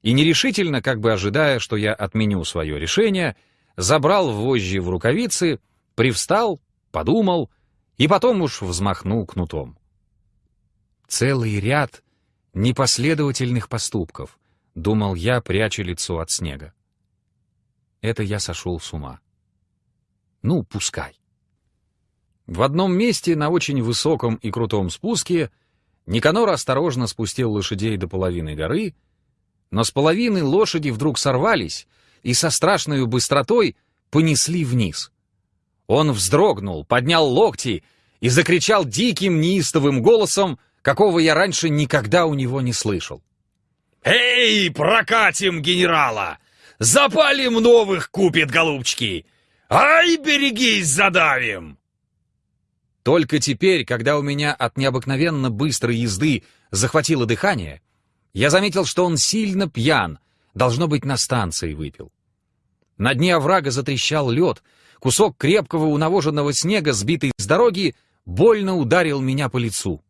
и нерешительно, как бы ожидая, что я отменю свое решение, забрал вожжи в рукавицы, привстал, подумал и потом уж взмахнул кнутом. Целый ряд непоследовательных поступков, думал я, пряча лицо от снега. Это я сошел с ума. Ну, пускай. В одном месте на очень высоком и крутом спуске Никанор осторожно спустил лошадей до половины горы, но с половины лошади вдруг сорвались и со страшной быстротой понесли вниз. Он вздрогнул, поднял локти и закричал диким неистовым голосом, какого я раньше никогда у него не слышал. «Эй, прокатим генерала! Запалим новых купит, голубчики! Ай, берегись, задавим!» Только теперь, когда у меня от необыкновенно быстрой езды захватило дыхание, я заметил, что он сильно пьян, должно быть, на станции выпил. На дне оврага затрещал лед, кусок крепкого унавоженного снега, сбитый с дороги, больно ударил меня по лицу.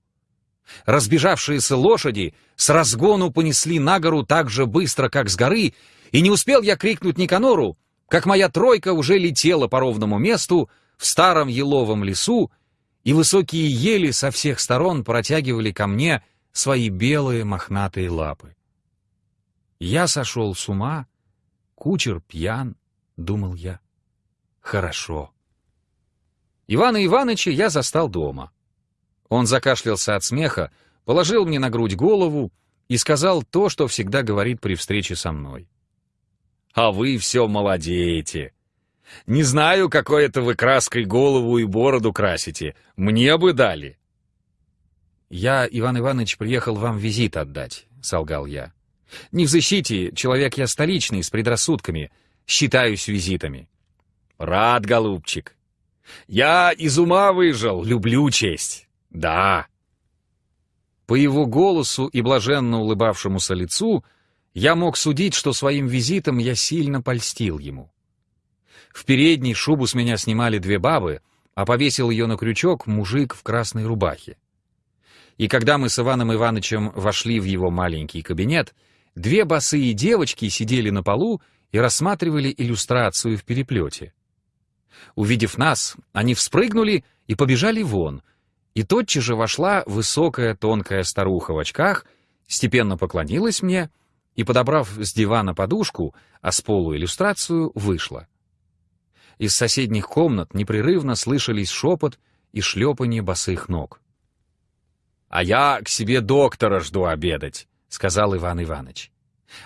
Разбежавшиеся лошади с разгону понесли на гору так же быстро, как с горы, и не успел я крикнуть Никанору, как моя тройка уже летела по ровному месту в старом еловом лесу и высокие ели со всех сторон протягивали ко мне свои белые мохнатые лапы. Я сошел с ума, кучер пьян, думал я. Хорошо. Ивана Ивановича я застал дома. Он закашлялся от смеха, положил мне на грудь голову и сказал то, что всегда говорит при встрече со мной. «А вы все молодеете. Не знаю, какой это вы краской голову и бороду красите. Мне бы дали». «Я, Иван Иванович, приехал вам визит отдать», — солгал я. «Не в защите, человек я столичный, с предрассудками. Считаюсь визитами». «Рад, голубчик. Я из ума выжил, люблю честь. Да». По его голосу и блаженно улыбавшемуся лицу я мог судить, что своим визитом я сильно польстил ему. В передней шубу с меня снимали две бабы, а повесил ее на крючок мужик в красной рубахе. И когда мы с Иваном Ивановичем вошли в его маленький кабинет, две босые девочки сидели на полу и рассматривали иллюстрацию в переплете. Увидев нас, они вспрыгнули и побежали вон, и тотчас же вошла высокая тонкая старуха в очках, степенно поклонилась мне и, подобрав с дивана подушку, а с полу иллюстрацию, вышла. Из соседних комнат непрерывно слышались шепот и шлепанье босых ног. «А я к себе доктора жду обедать», — сказал Иван Иванович.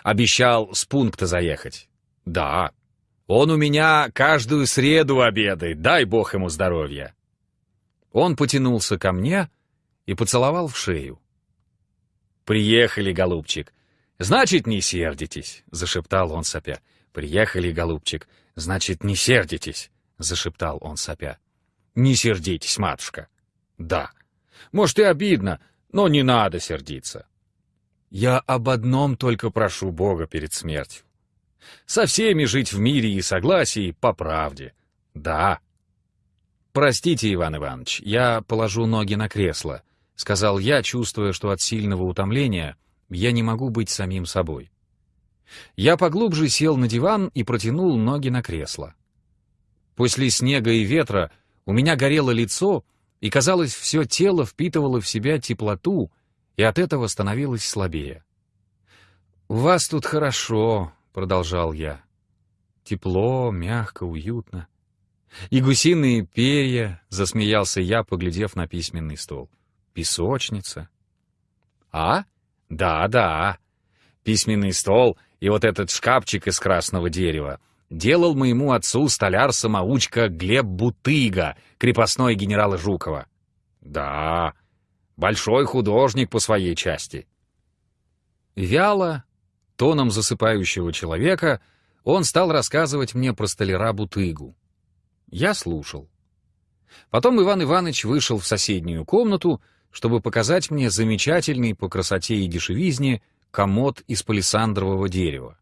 «Обещал с пункта заехать». «Да. Он у меня каждую среду обедает, дай бог ему здоровья». Он потянулся ко мне и поцеловал в шею. «Приехали, голубчик. Значит, не сердитесь», — зашептал он сопя. «Приехали, голубчик. Значит, не сердитесь», — зашептал он сопя. «Не сердитесь, матушка». «Да». «Может, и обидно, но не надо сердиться». «Я об одном только прошу Бога перед смертью. Со всеми жить в мире и согласии по правде. Да». «Простите, Иван Иванович, я положу ноги на кресло», — сказал я, чувствуя, что от сильного утомления я не могу быть самим собой. Я поглубже сел на диван и протянул ноги на кресло. После снега и ветра у меня горело лицо, и, казалось, все тело впитывало в себя теплоту, и от этого становилось слабее. «У вас тут хорошо», — продолжал я. «Тепло, мягко, уютно». «И гусиные перья», — засмеялся я, поглядев на письменный стол. «Песочница». «А? Да-да. Письменный стол и вот этот шкафчик из красного дерева делал моему отцу столяр-самоучка Глеб Бутыга, крепостной генерала Жукова. Да, большой художник по своей части. Вяло, тоном засыпающего человека, он стал рассказывать мне про столяра Бутыгу. Я слушал. Потом Иван Иванович вышел в соседнюю комнату, чтобы показать мне замечательный по красоте и дешевизне комод из палисандрового дерева.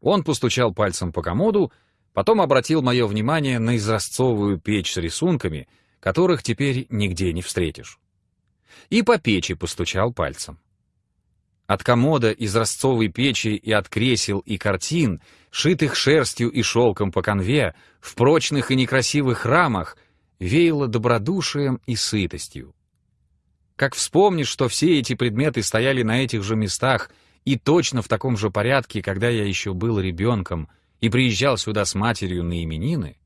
Он постучал пальцем по комоду, потом обратил мое внимание на изразцовую печь с рисунками, которых теперь нигде не встретишь. И по печи постучал пальцем. От комода из ростцовой печи и от кресел и картин, шитых шерстью и шелком по конве, в прочных и некрасивых рамах, веяло добродушием и сытостью. Как вспомнишь, что все эти предметы стояли на этих же местах и точно в таком же порядке, когда я еще был ребенком и приезжал сюда с матерью на именины,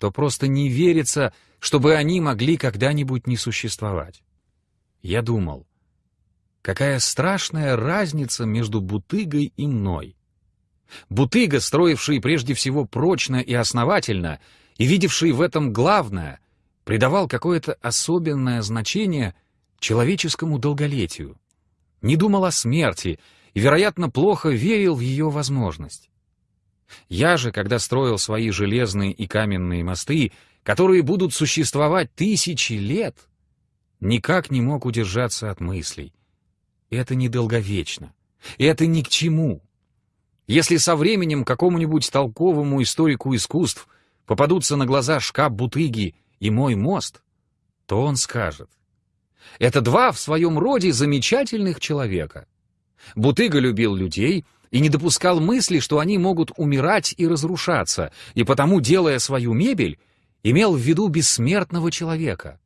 то просто не верится, чтобы они могли когда-нибудь не существовать. Я думал, какая страшная разница между Бутыгой и мной. Бутыга, строивший прежде всего прочно и основательно, и видевший в этом главное, придавал какое-то особенное значение человеческому долголетию, не думал о смерти и, вероятно, плохо верил в ее возможность. Я же, когда строил свои железные и каменные мосты, которые будут существовать тысячи лет, никак не мог удержаться от мыслей. Это недолговечно. Это ни к чему. Если со временем какому-нибудь толковому историку искусств попадутся на глаза шкаф Бутыги и мой мост, то он скажет. Это два в своем роде замечательных человека. Бутыга любил людей и не допускал мысли, что они могут умирать и разрушаться, и потому, делая свою мебель, имел в виду бессмертного человека.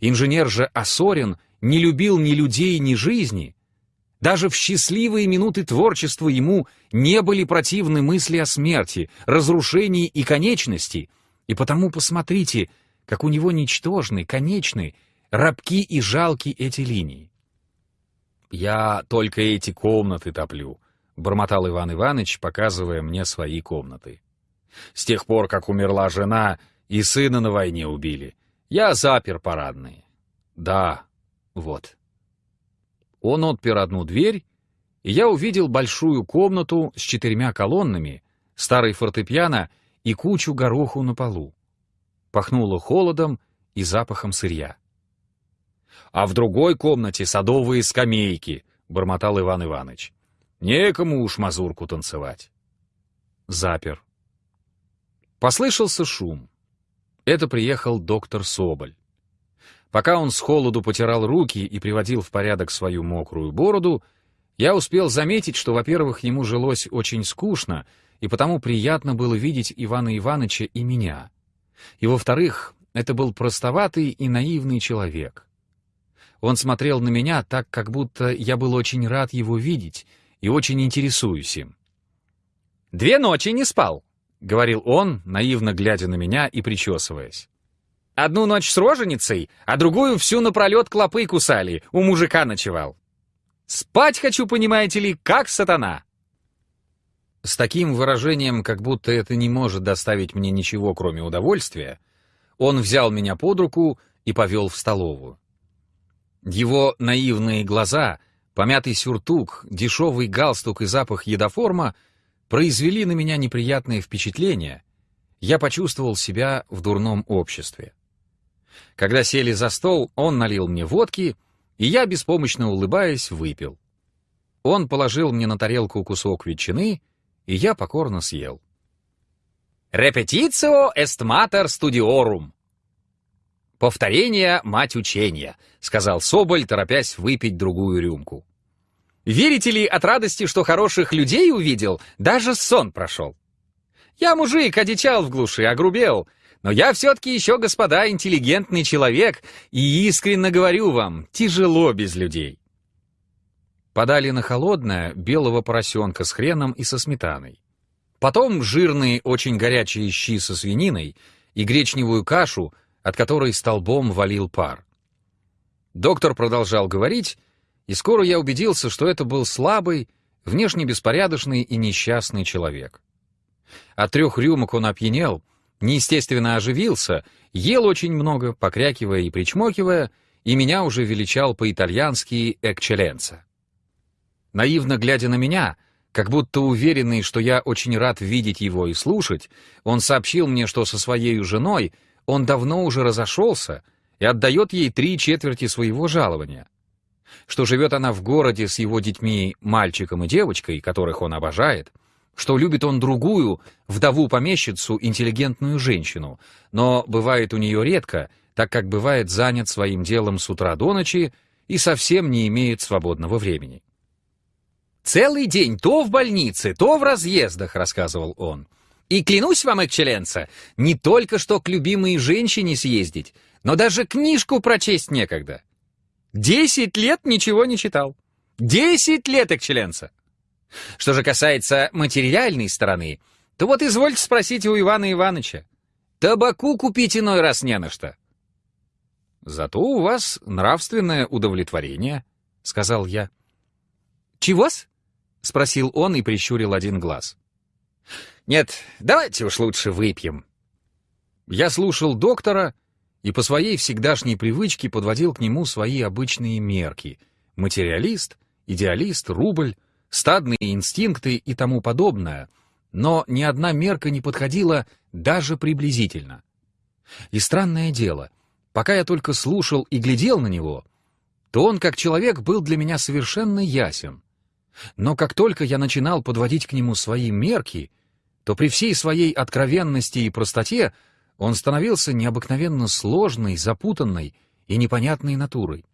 Инженер же Осорин не любил ни людей, ни жизни, даже в счастливые минуты творчества ему не были противны мысли о смерти, разрушении и конечности, и потому посмотрите, как у него ничтожны, конечны, рабки и жалки эти линии. «Я только эти комнаты топлю», — бормотал Иван Иванович, показывая мне свои комнаты. «С тех пор, как умерла жена и сына на войне убили, я запер парадные. Да, вот». Он отпер одну дверь, и я увидел большую комнату с четырьмя колоннами, старый фортепиано и кучу гороху на полу. Пахнуло холодом и запахом сырья. «А в другой комнате садовые скамейки», — бормотал Иван Иванович. «Некому уж мазурку танцевать». Запер. Послышался шум. Это приехал доктор Соболь. Пока он с холоду потирал руки и приводил в порядок свою мокрую бороду, я успел заметить, что, во-первых, ему жилось очень скучно, и потому приятно было видеть Ивана Ивановича и меня. И, во-вторых, это был простоватый и наивный человек. Он смотрел на меня так, как будто я был очень рад его видеть и очень интересуюсь им. «Две ночи не спал», — говорил он, наивно глядя на меня и причесываясь. Одну ночь с роженицей, а другую всю напролет клопы кусали, у мужика ночевал. Спать хочу, понимаете ли, как сатана. С таким выражением, как будто это не может доставить мне ничего, кроме удовольствия, он взял меня под руку и повел в столовую. Его наивные глаза, помятый сюртук, дешевый галстук и запах едоформа произвели на меня неприятное впечатление. Я почувствовал себя в дурном обществе. Когда сели за стол, он налил мне водки, и я, беспомощно улыбаясь, выпил. Он положил мне на тарелку кусок ветчины, и я покорно съел. «Репетицио est mater studiorum». «Повторение — мать учения», — сказал Соболь, торопясь выпить другую рюмку. «Верите ли от радости, что хороших людей увидел, даже сон прошел? Я мужик, одичал в глуши, огрубел, но я все-таки еще, господа, интеллигентный человек, и искренне говорю вам, тяжело без людей. Подали на холодное белого поросенка с хреном и со сметаной. Потом жирные, очень горячие щи со свининой и гречневую кашу, от которой столбом валил пар. Доктор продолжал говорить, и скоро я убедился, что это был слабый, внешне беспорядочный и несчастный человек. От трех рюмок он опьянел, неестественно оживился, ел очень много, покрякивая и причмокивая, и меня уже величал по-итальянски «экчеленца». Наивно глядя на меня, как будто уверенный, что я очень рад видеть его и слушать, он сообщил мне, что со своей женой он давно уже разошелся и отдает ей три четверти своего жалования, что живет она в городе с его детьми, мальчиком и девочкой, которых он обожает, что любит он другую, вдову-помещицу, интеллигентную женщину, но бывает у нее редко, так как бывает занят своим делом с утра до ночи и совсем не имеет свободного времени. «Целый день то в больнице, то в разъездах», — рассказывал он. «И клянусь вам, экчеленца, не только что к любимой женщине съездить, но даже книжку прочесть некогда. Десять лет ничего не читал. Десять лет, экчеленца!» Что же касается материальной стороны, то вот извольте спросить у Ивана Ивановича. Табаку купить иной раз не на что. «Зато у вас нравственное удовлетворение», — сказал я. «Чего-с?» — спросил он и прищурил один глаз. «Нет, давайте уж лучше выпьем». Я слушал доктора и по своей всегдашней привычке подводил к нему свои обычные мерки — материалист, идеалист, рубль, стадные инстинкты и тому подобное, но ни одна мерка не подходила даже приблизительно. И странное дело, пока я только слушал и глядел на него, то он как человек был для меня совершенно ясен. Но как только я начинал подводить к нему свои мерки, то при всей своей откровенности и простоте он становился необыкновенно сложной, запутанной и непонятной натурой.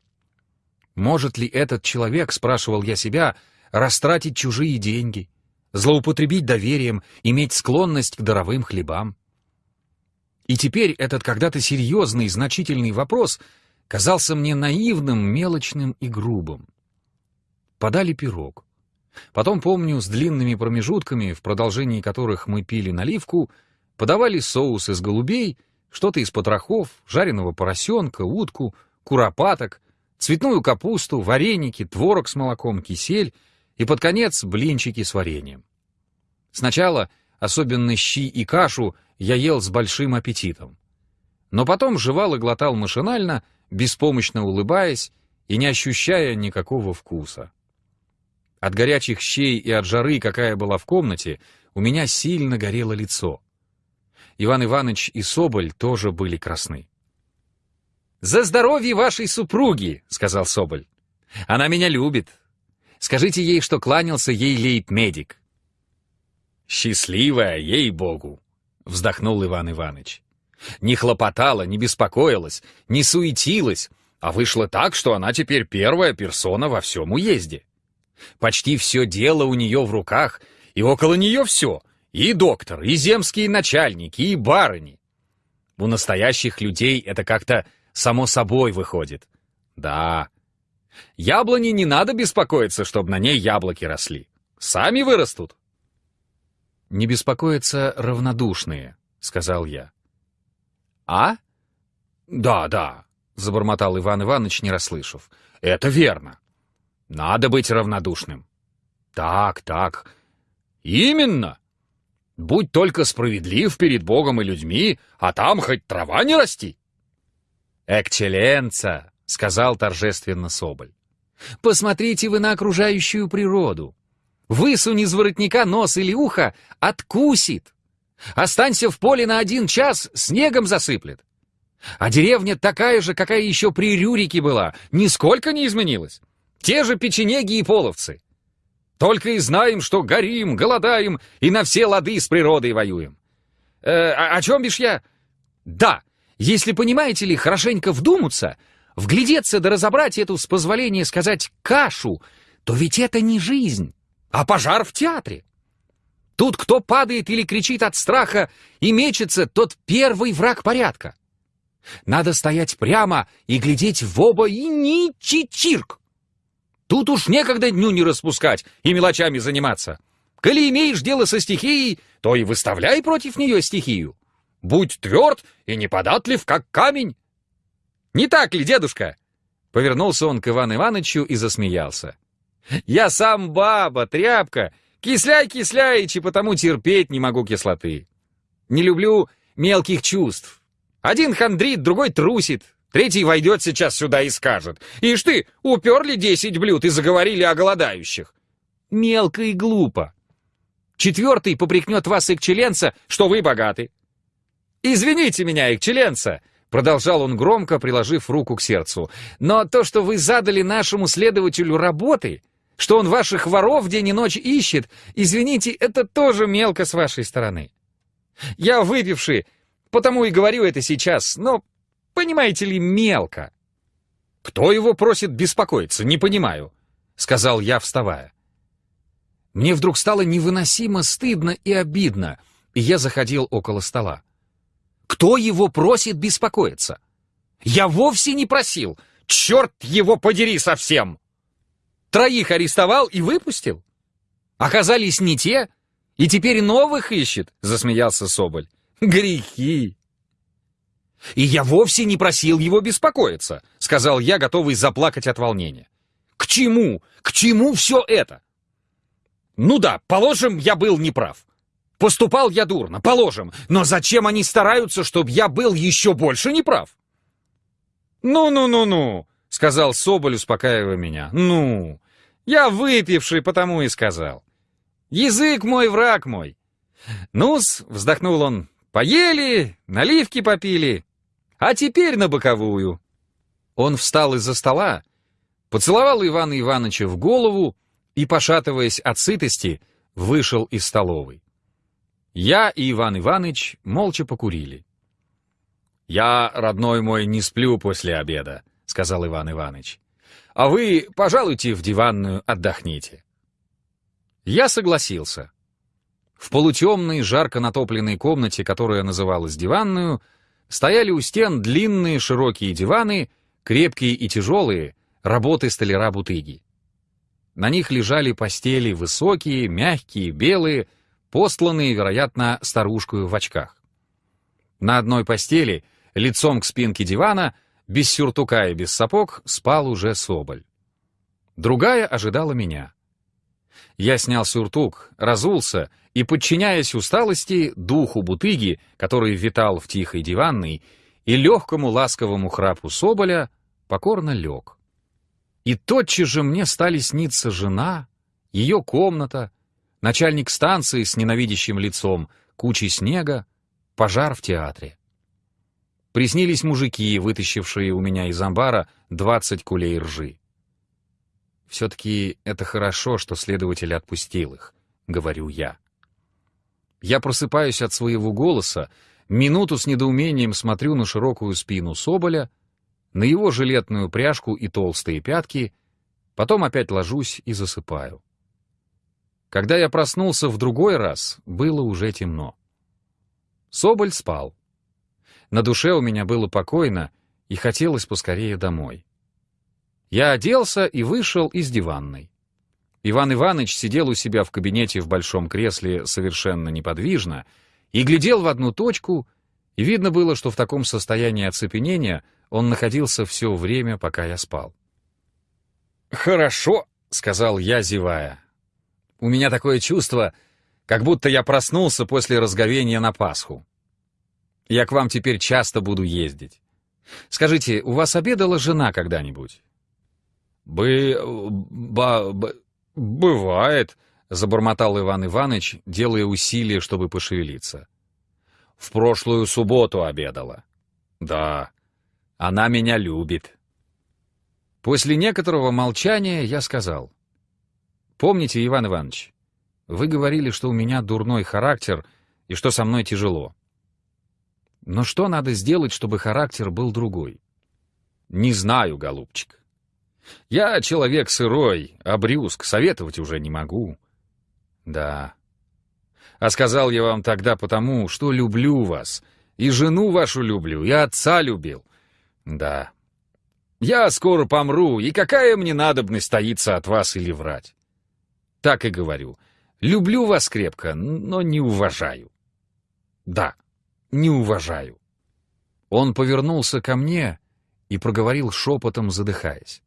Может ли этот человек, спрашивал я себя, растратить чужие деньги, злоупотребить доверием, иметь склонность к даровым хлебам? И теперь этот когда-то серьезный значительный вопрос казался мне наивным, мелочным и грубым. Подали пирог. Потом, помню, с длинными промежутками, в продолжении которых мы пили наливку, подавали соус из голубей, что-то из потрохов, жареного поросенка, утку, куропаток, цветную капусту, вареники, творог с молоком, кисель и, под конец, блинчики с вареньем. Сначала, особенно щи и кашу, я ел с большим аппетитом. Но потом жевал и глотал машинально, беспомощно улыбаясь и не ощущая никакого вкуса. От горячих щей и от жары, какая была в комнате, у меня сильно горело лицо. Иван Иванович и Соболь тоже были красны. «За здоровье вашей супруги!» — сказал Соболь. «Она меня любит. Скажите ей, что кланялся ей лейб-медик». «Счастливая, ей-богу!» — вздохнул Иван Иванович. «Не хлопотала, не беспокоилась, не суетилась, а вышло так, что она теперь первая персона во всем уезде. Почти все дело у нее в руках, и около нее все — и доктор, и земские начальники, и барыни. У настоящих людей это как-то само собой выходит. Да, яблони не надо беспокоиться, чтобы на ней яблоки росли. Сами вырастут. «Не беспокоятся равнодушные», — сказал я. «А? Да, да», — забормотал Иван Иванович, не расслышав. «Это верно. Надо быть равнодушным. Так, так. Именно. Будь только справедлив перед Богом и людьми, а там хоть трава не расти. «Экчеленца», — сказал торжественно Соболь. «Посмотрите вы на окружающую природу. Высунь из воротника нос или ухо — откусит. Останься в поле на один час — снегом засыплет. А деревня такая же, какая еще при Рюрике была, нисколько не изменилась. Те же печенеги и половцы. Только и знаем, что горим, голодаем и на все лады с природой воюем. Э, о, о чем бишь я? Да, если, понимаете ли, хорошенько вдуматься, вглядеться да разобрать эту, с позволения сказать, кашу, то ведь это не жизнь, а пожар в театре. Тут кто падает или кричит от страха и мечется, тот первый враг порядка. Надо стоять прямо и глядеть в оба и ни чичирк. Тут уж некогда дню не распускать и мелочами заниматься. Коли имеешь дело со стихией, то и выставляй против нее стихию. Будь тверд и неподатлив, как камень. Не так ли, дедушка? Повернулся он к Ивану Ивановичу и засмеялся. Я сам баба, тряпка, кисляй-кисляичи, потому терпеть не могу кислоты. Не люблю мелких чувств. Один хандрит, другой трусит, Третий войдет сейчас сюда и скажет. «Ишь ты, уперли десять блюд и заговорили о голодающих». Мелко и глупо. Четвертый попрекнет вас, экчеленца, что вы богаты. «Извините меня, экчеленца», — продолжал он громко, приложив руку к сердцу, «но то, что вы задали нашему следователю работы, что он ваших воров день и ночь ищет, извините, это тоже мелко с вашей стороны. Я выпивший, потому и говорю это сейчас, но понимаете ли, мелко. Кто его просит беспокоиться, не понимаю, сказал я, вставая. Мне вдруг стало невыносимо стыдно и обидно, и я заходил около стола. Кто его просит беспокоиться? Я вовсе не просил. Черт его подери совсем! Троих арестовал и выпустил. Оказались не те, и теперь новых ищет, засмеялся Соболь. Грехи! И я вовсе не просил его беспокоиться, сказал я, готовый заплакать от волнения. К чему? К чему все это? Ну да, положим, я был неправ. Поступал я дурно, положим, но зачем они стараются, чтобы я был еще больше неправ? «Ну-ну-ну-ну», — сказал Соболь, успокаивая меня. «Ну, я выпивший, потому и сказал. Язык мой, враг мой». «Ну-с», — вздохнул он, — «поели, наливки попили, а теперь на боковую». Он встал из-за стола, поцеловал Ивана Ивановича в голову и, пошатываясь от сытости, вышел из столовой. Я и Иван Иванович молча покурили. «Я, родной мой, не сплю после обеда», — сказал Иван Иванович. «А вы, пожалуйте, в диванную отдохните». Я согласился. В полутемной, жарко натопленной комнате, которая называлась диванную, стояли у стен длинные широкие диваны, крепкие и тяжелые, работы столяра Бутыги. На них лежали постели высокие, мягкие, белые, постланные, вероятно, старушкою в очках. На одной постели, лицом к спинке дивана, без сюртука и без сапог, спал уже Соболь. Другая ожидала меня. Я снял сюртук, разулся и, подчиняясь усталости, духу бутыги, который витал в тихой диванной, и легкому ласковому храпу Соболя, покорно лег. И тотчас же мне стали сниться жена, ее комната, начальник станции с ненавидящим лицом, кучей снега, пожар в театре. Приснились мужики, вытащившие у меня из амбара двадцать кулей ржи. Все-таки это хорошо, что следователь отпустил их, говорю я. Я просыпаюсь от своего голоса, минуту с недоумением смотрю на широкую спину Соболя, на его жилетную пряжку и толстые пятки, потом опять ложусь и засыпаю. Когда я проснулся в другой раз, было уже темно. Соболь спал. На душе у меня было покойно, и хотелось поскорее домой. Я оделся и вышел из диванной. Иван Иванович сидел у себя в кабинете в большом кресле совершенно неподвижно и глядел в одну точку, и видно было, что в таком состоянии оцепенения он находился все время, пока я спал. «Хорошо», — сказал я, зевая. У меня такое чувство, как будто я проснулся после разговения на Пасху. Я к вам теперь часто буду ездить. Скажите, у вас обедала жена когда-нибудь? Бы... ба... Б... бывает, забормотал Иван Иванович, делая усилия, чтобы пошевелиться. В прошлую субботу обедала. Да, она меня любит. После некоторого молчания я сказал. Помните, Иван Иванович, вы говорили, что у меня дурной характер и что со мной тяжело. Но что надо сделать, чтобы характер был другой? Не знаю, голубчик. Я человек сырой, обрюзг, советовать уже не могу. Да. А сказал я вам тогда потому, что люблю вас, и жену вашу люблю, и отца любил. Да. Я скоро помру, и какая мне надобность таиться от вас или врать? Так и говорю. Люблю вас крепко, но не уважаю. Да, не уважаю. Он повернулся ко мне и проговорил шепотом, задыхаясь.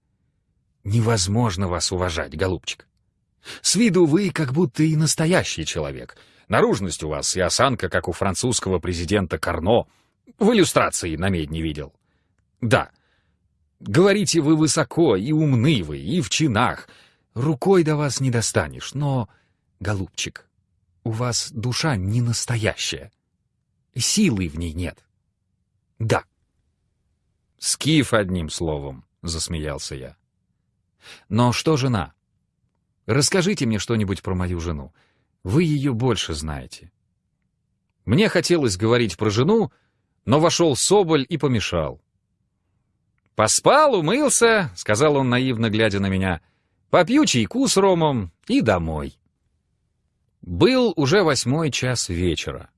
Невозможно вас уважать, голубчик. С виду вы как будто и настоящий человек. Наружность у вас и осанка, как у французского президента Карно. В иллюстрации на медне видел. Да. Говорите, вы высоко, и умны вы, и в чинах, Рукой до вас не достанешь, но, голубчик, у вас душа не настоящая. Силы в ней нет. Да. Скиф одним словом, засмеялся я. Но что жена? Расскажите мне что-нибудь про мою жену. Вы ее больше знаете. Мне хотелось говорить про жену, но вошел Соболь и помешал. «Поспал, умылся», — сказал он, наивно глядя на меня. «Попью чайку с ромом и домой». Был уже восьмой час вечера.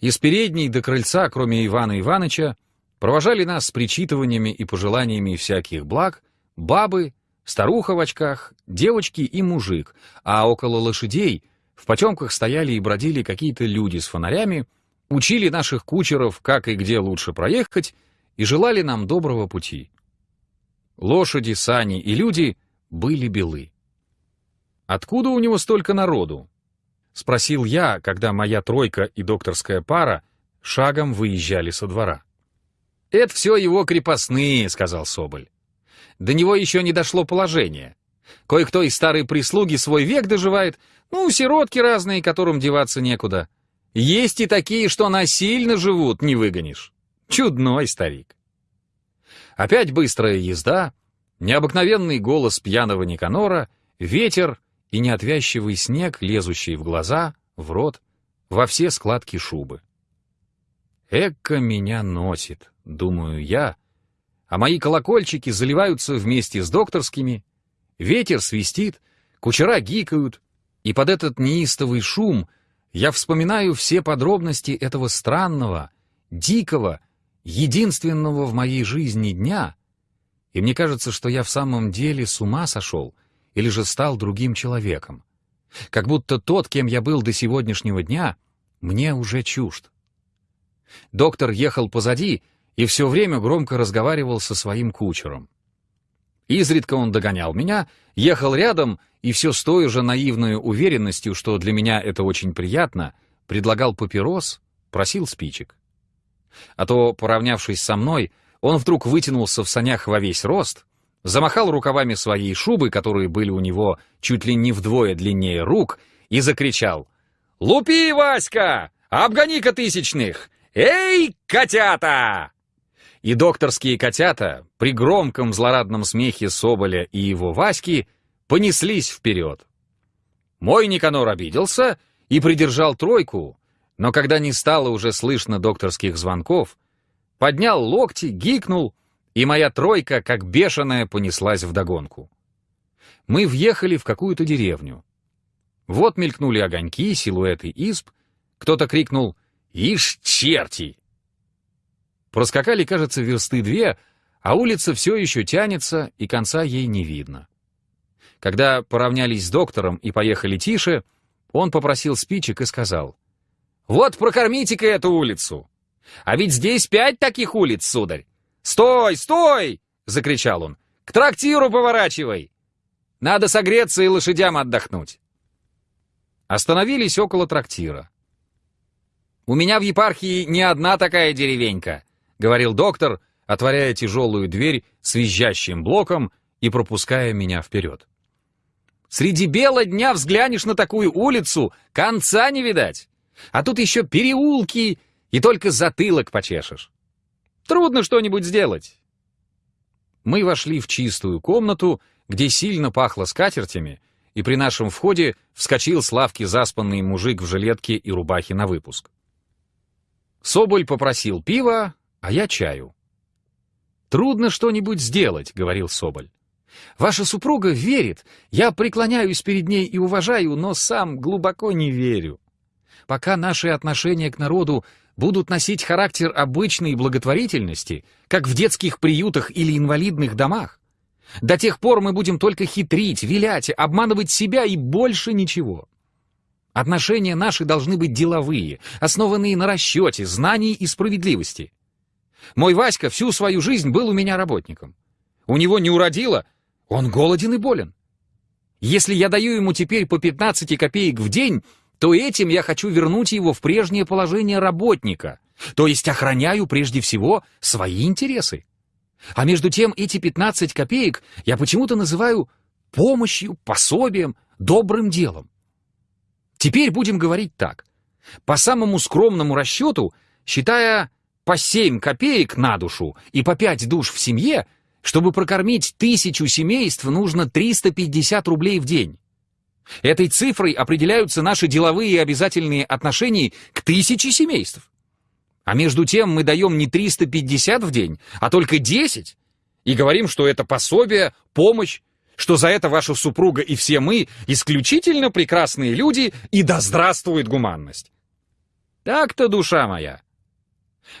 Из передней до крыльца, кроме Ивана Ивановича, провожали нас с причитываниями и пожеланиями всяких благ бабы, старуха в очках, девочки и мужик, а около лошадей в потемках стояли и бродили какие-то люди с фонарями, учили наших кучеров, как и где лучше проехать, и желали нам доброго пути. Лошади, сани и люди были белы. «Откуда у него столько народу?» — спросил я, когда моя тройка и докторская пара шагом выезжали со двора. «Это все его крепостные», — сказал Соболь. «До него еще не дошло положение. Кое-кто из старой прислуги свой век доживает, ну, сиротки разные, которым деваться некуда. Есть и такие, что насильно живут, не выгонишь. Чудной старик». Опять быстрая езда, необыкновенный голос пьяного Никанора, ветер и неотвязчивый снег, лезущий в глаза, в рот, во все складки шубы. Эка меня носит, думаю я, а мои колокольчики заливаются вместе с докторскими, ветер свистит, кучера гикают, и под этот неистовый шум я вспоминаю все подробности этого странного, дикого, единственного в моей жизни дня, и мне кажется, что я в самом деле с ума сошел или же стал другим человеком. Как будто тот, кем я был до сегодняшнего дня, мне уже чужд. Доктор ехал позади и все время громко разговаривал со своим кучером. Изредка он догонял меня, ехал рядом и все с той же наивной уверенностью, что для меня это очень приятно, предлагал папирос, просил спичек. А то, поравнявшись со мной, он вдруг вытянулся в санях во весь рост, замахал рукавами своей шубы, которые были у него чуть ли не вдвое длиннее рук, и закричал «Лупи, Васька! Обгони-ка тысячных! Эй, котята!» И докторские котята при громком злорадном смехе Соболя и его Васьки понеслись вперед. Мой Никанор обиделся и придержал тройку, но когда не стало уже слышно докторских звонков, поднял локти, гикнул, и моя тройка, как бешеная, понеслась вдогонку. Мы въехали в какую-то деревню. Вот мелькнули огоньки, силуэты изб, кто-то крикнул «Ишь, черти!» Проскакали, кажется, версты две, а улица все еще тянется, и конца ей не видно. Когда поравнялись с доктором и поехали тише, он попросил спичек и сказал — вот прокормите-ка эту улицу. А ведь здесь пять таких улиц, сударь. Стой, стой! Закричал он. К трактиру поворачивай. Надо согреться и лошадям отдохнуть. Остановились около трактира. «У меня в епархии не одна такая деревенька», — говорил доктор, отворяя тяжелую дверь с визжащим блоком и пропуская меня вперед. «Среди бела дня взглянешь на такую улицу, конца не видать. А тут еще переулки, и только затылок почешешь. Трудно что-нибудь сделать. Мы вошли в чистую комнату, где сильно пахло скатертями, и при нашем входе вскочил с лавки заспанный мужик в жилетке и рубахе на выпуск. Соболь попросил пива, а я чаю. «Трудно что-нибудь сделать», — говорил Соболь. «Ваша супруга верит, я преклоняюсь перед ней и уважаю, но сам глубоко не верю пока наши отношения к народу будут носить характер обычной благотворительности, как в детских приютах или инвалидных домах, до тех пор мы будем только хитрить, вилять, обманывать себя и больше ничего. Отношения наши должны быть деловые, основанные на расчете, знании и справедливости. Мой Васька всю свою жизнь был у меня работником. У него не уродило, он голоден и болен. Если я даю ему теперь по 15 копеек в день, то этим я хочу вернуть его в прежнее положение работника, то есть охраняю прежде всего свои интересы. А между тем эти 15 копеек я почему-то называю помощью, пособием, добрым делом. Теперь будем говорить так. По самому скромному расчету, считая по 7 копеек на душу и по 5 душ в семье, чтобы прокормить тысячу семейств, нужно 350 рублей в день. Этой цифрой определяются наши деловые и обязательные отношения к тысяче семейств. А между тем мы даем не 350 в день, а только 10 И говорим, что это пособие, помощь, что за это ваша супруга и все мы исключительно прекрасные люди, и да здравствует гуманность. Так-то, душа моя.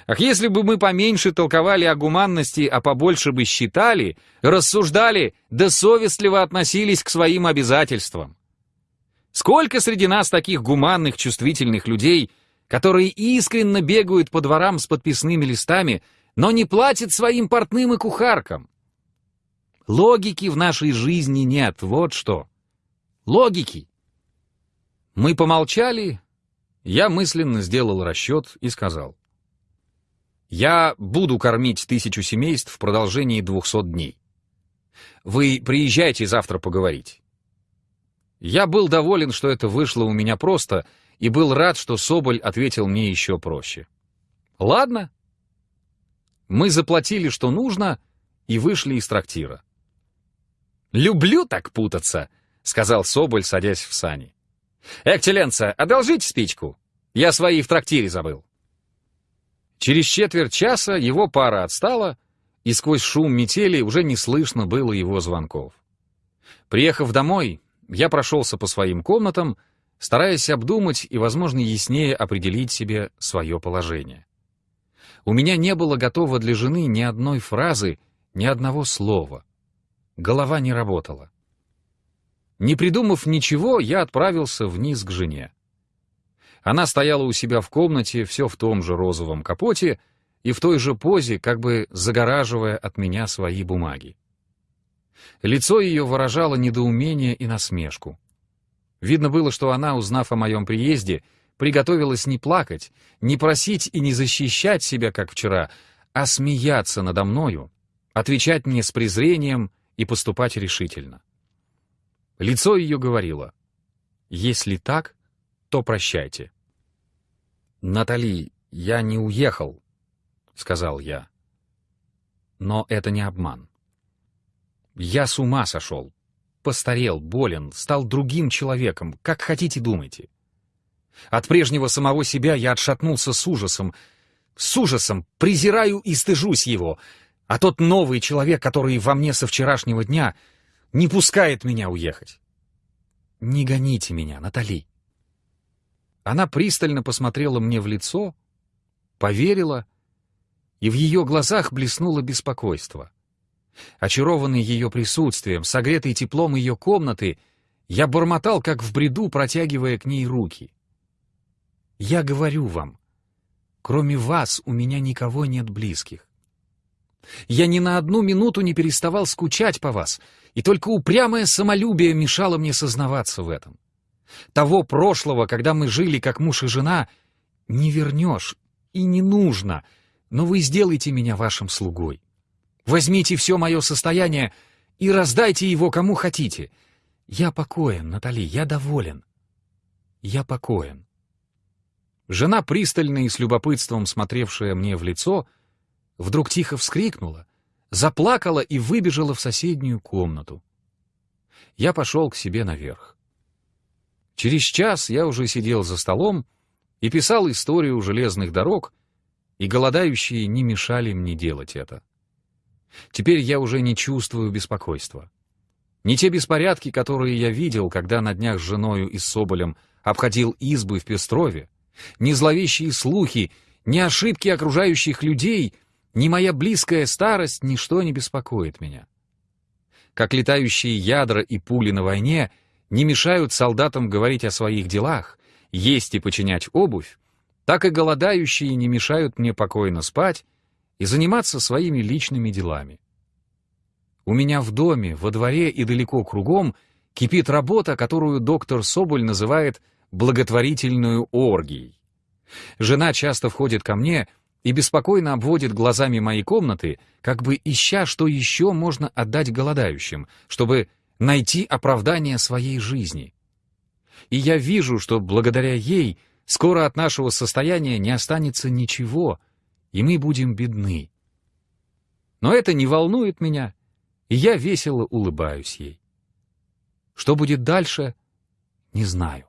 Ах, если бы мы поменьше толковали о гуманности, а побольше бы считали, рассуждали, да совестливо относились к своим обязательствам. Сколько среди нас таких гуманных, чувствительных людей, которые искренне бегают по дворам с подписными листами, но не платят своим портным и кухаркам? Логики в нашей жизни нет, вот что. Логики. Мы помолчали, я мысленно сделал расчет и сказал. Я буду кормить тысячу семейств в продолжении двухсот дней. Вы приезжайте завтра поговорить. Я был доволен, что это вышло у меня просто, и был рад, что Соболь ответил мне еще проще. Ладно. Мы заплатили, что нужно, и вышли из трактира. «Люблю так путаться», — сказал Соболь, садясь в сани. «Экселленца, одолжите спичку. Я свои в трактире забыл». Через четверть часа его пара отстала, и сквозь шум метели уже не слышно было его звонков. Приехав домой, я прошелся по своим комнатам, стараясь обдумать и, возможно, яснее определить себе свое положение. У меня не было готово для жены ни одной фразы, ни одного слова. Голова не работала. Не придумав ничего, я отправился вниз к жене. Она стояла у себя в комнате, все в том же розовом капоте и в той же позе, как бы загораживая от меня свои бумаги. Лицо ее выражало недоумение и насмешку. Видно было, что она, узнав о моем приезде, приготовилась не плакать, не просить и не защищать себя, как вчера, а смеяться надо мною, отвечать мне с презрением и поступать решительно. Лицо ее говорило, «Если так, то прощайте». «Натали, я не уехал», — сказал я. Но это не обман. Я с ума сошел. Постарел, болен, стал другим человеком, как хотите думайте. От прежнего самого себя я отшатнулся с ужасом. С ужасом презираю и стыжусь его. А тот новый человек, который во мне со вчерашнего дня, не пускает меня уехать. Не гоните меня, Натали. Она пристально посмотрела мне в лицо, поверила, и в ее глазах блеснуло беспокойство. Очарованный ее присутствием, согретый теплом ее комнаты, я бормотал, как в бреду, протягивая к ней руки. «Я говорю вам, кроме вас у меня никого нет близких. Я ни на одну минуту не переставал скучать по вас, и только упрямое самолюбие мешало мне сознаваться в этом. Того прошлого, когда мы жили как муж и жена, не вернешь и не нужно, но вы сделайте меня вашим слугой. Возьмите все мое состояние и раздайте его кому хотите. Я покоен, Натали, я доволен. Я покоен. Жена, пристально и с любопытством смотревшая мне в лицо, вдруг тихо вскрикнула, заплакала и выбежала в соседнюю комнату. Я пошел к себе наверх. Через час я уже сидел за столом и писал историю железных дорог, и голодающие не мешали мне делать это. Теперь я уже не чувствую беспокойства. Не те беспорядки, которые я видел, когда на днях с женою и Соболем обходил избы в Пестрове, ни зловещие слухи, ни ошибки окружающих людей, ни моя близкая старость, ничто не беспокоит меня. Как летающие ядра и пули на войне — не мешают солдатам говорить о своих делах, есть и починять обувь, так и голодающие не мешают мне покойно спать и заниматься своими личными делами. У меня в доме, во дворе и далеко кругом кипит работа, которую доктор Соболь называет благотворительную оргией. Жена часто входит ко мне и беспокойно обводит глазами мои комнаты, как бы ища, что еще можно отдать голодающим, чтобы найти оправдание своей жизни. И я вижу, что благодаря ей скоро от нашего состояния не останется ничего, и мы будем бедны. Но это не волнует меня, и я весело улыбаюсь ей. Что будет дальше, не знаю.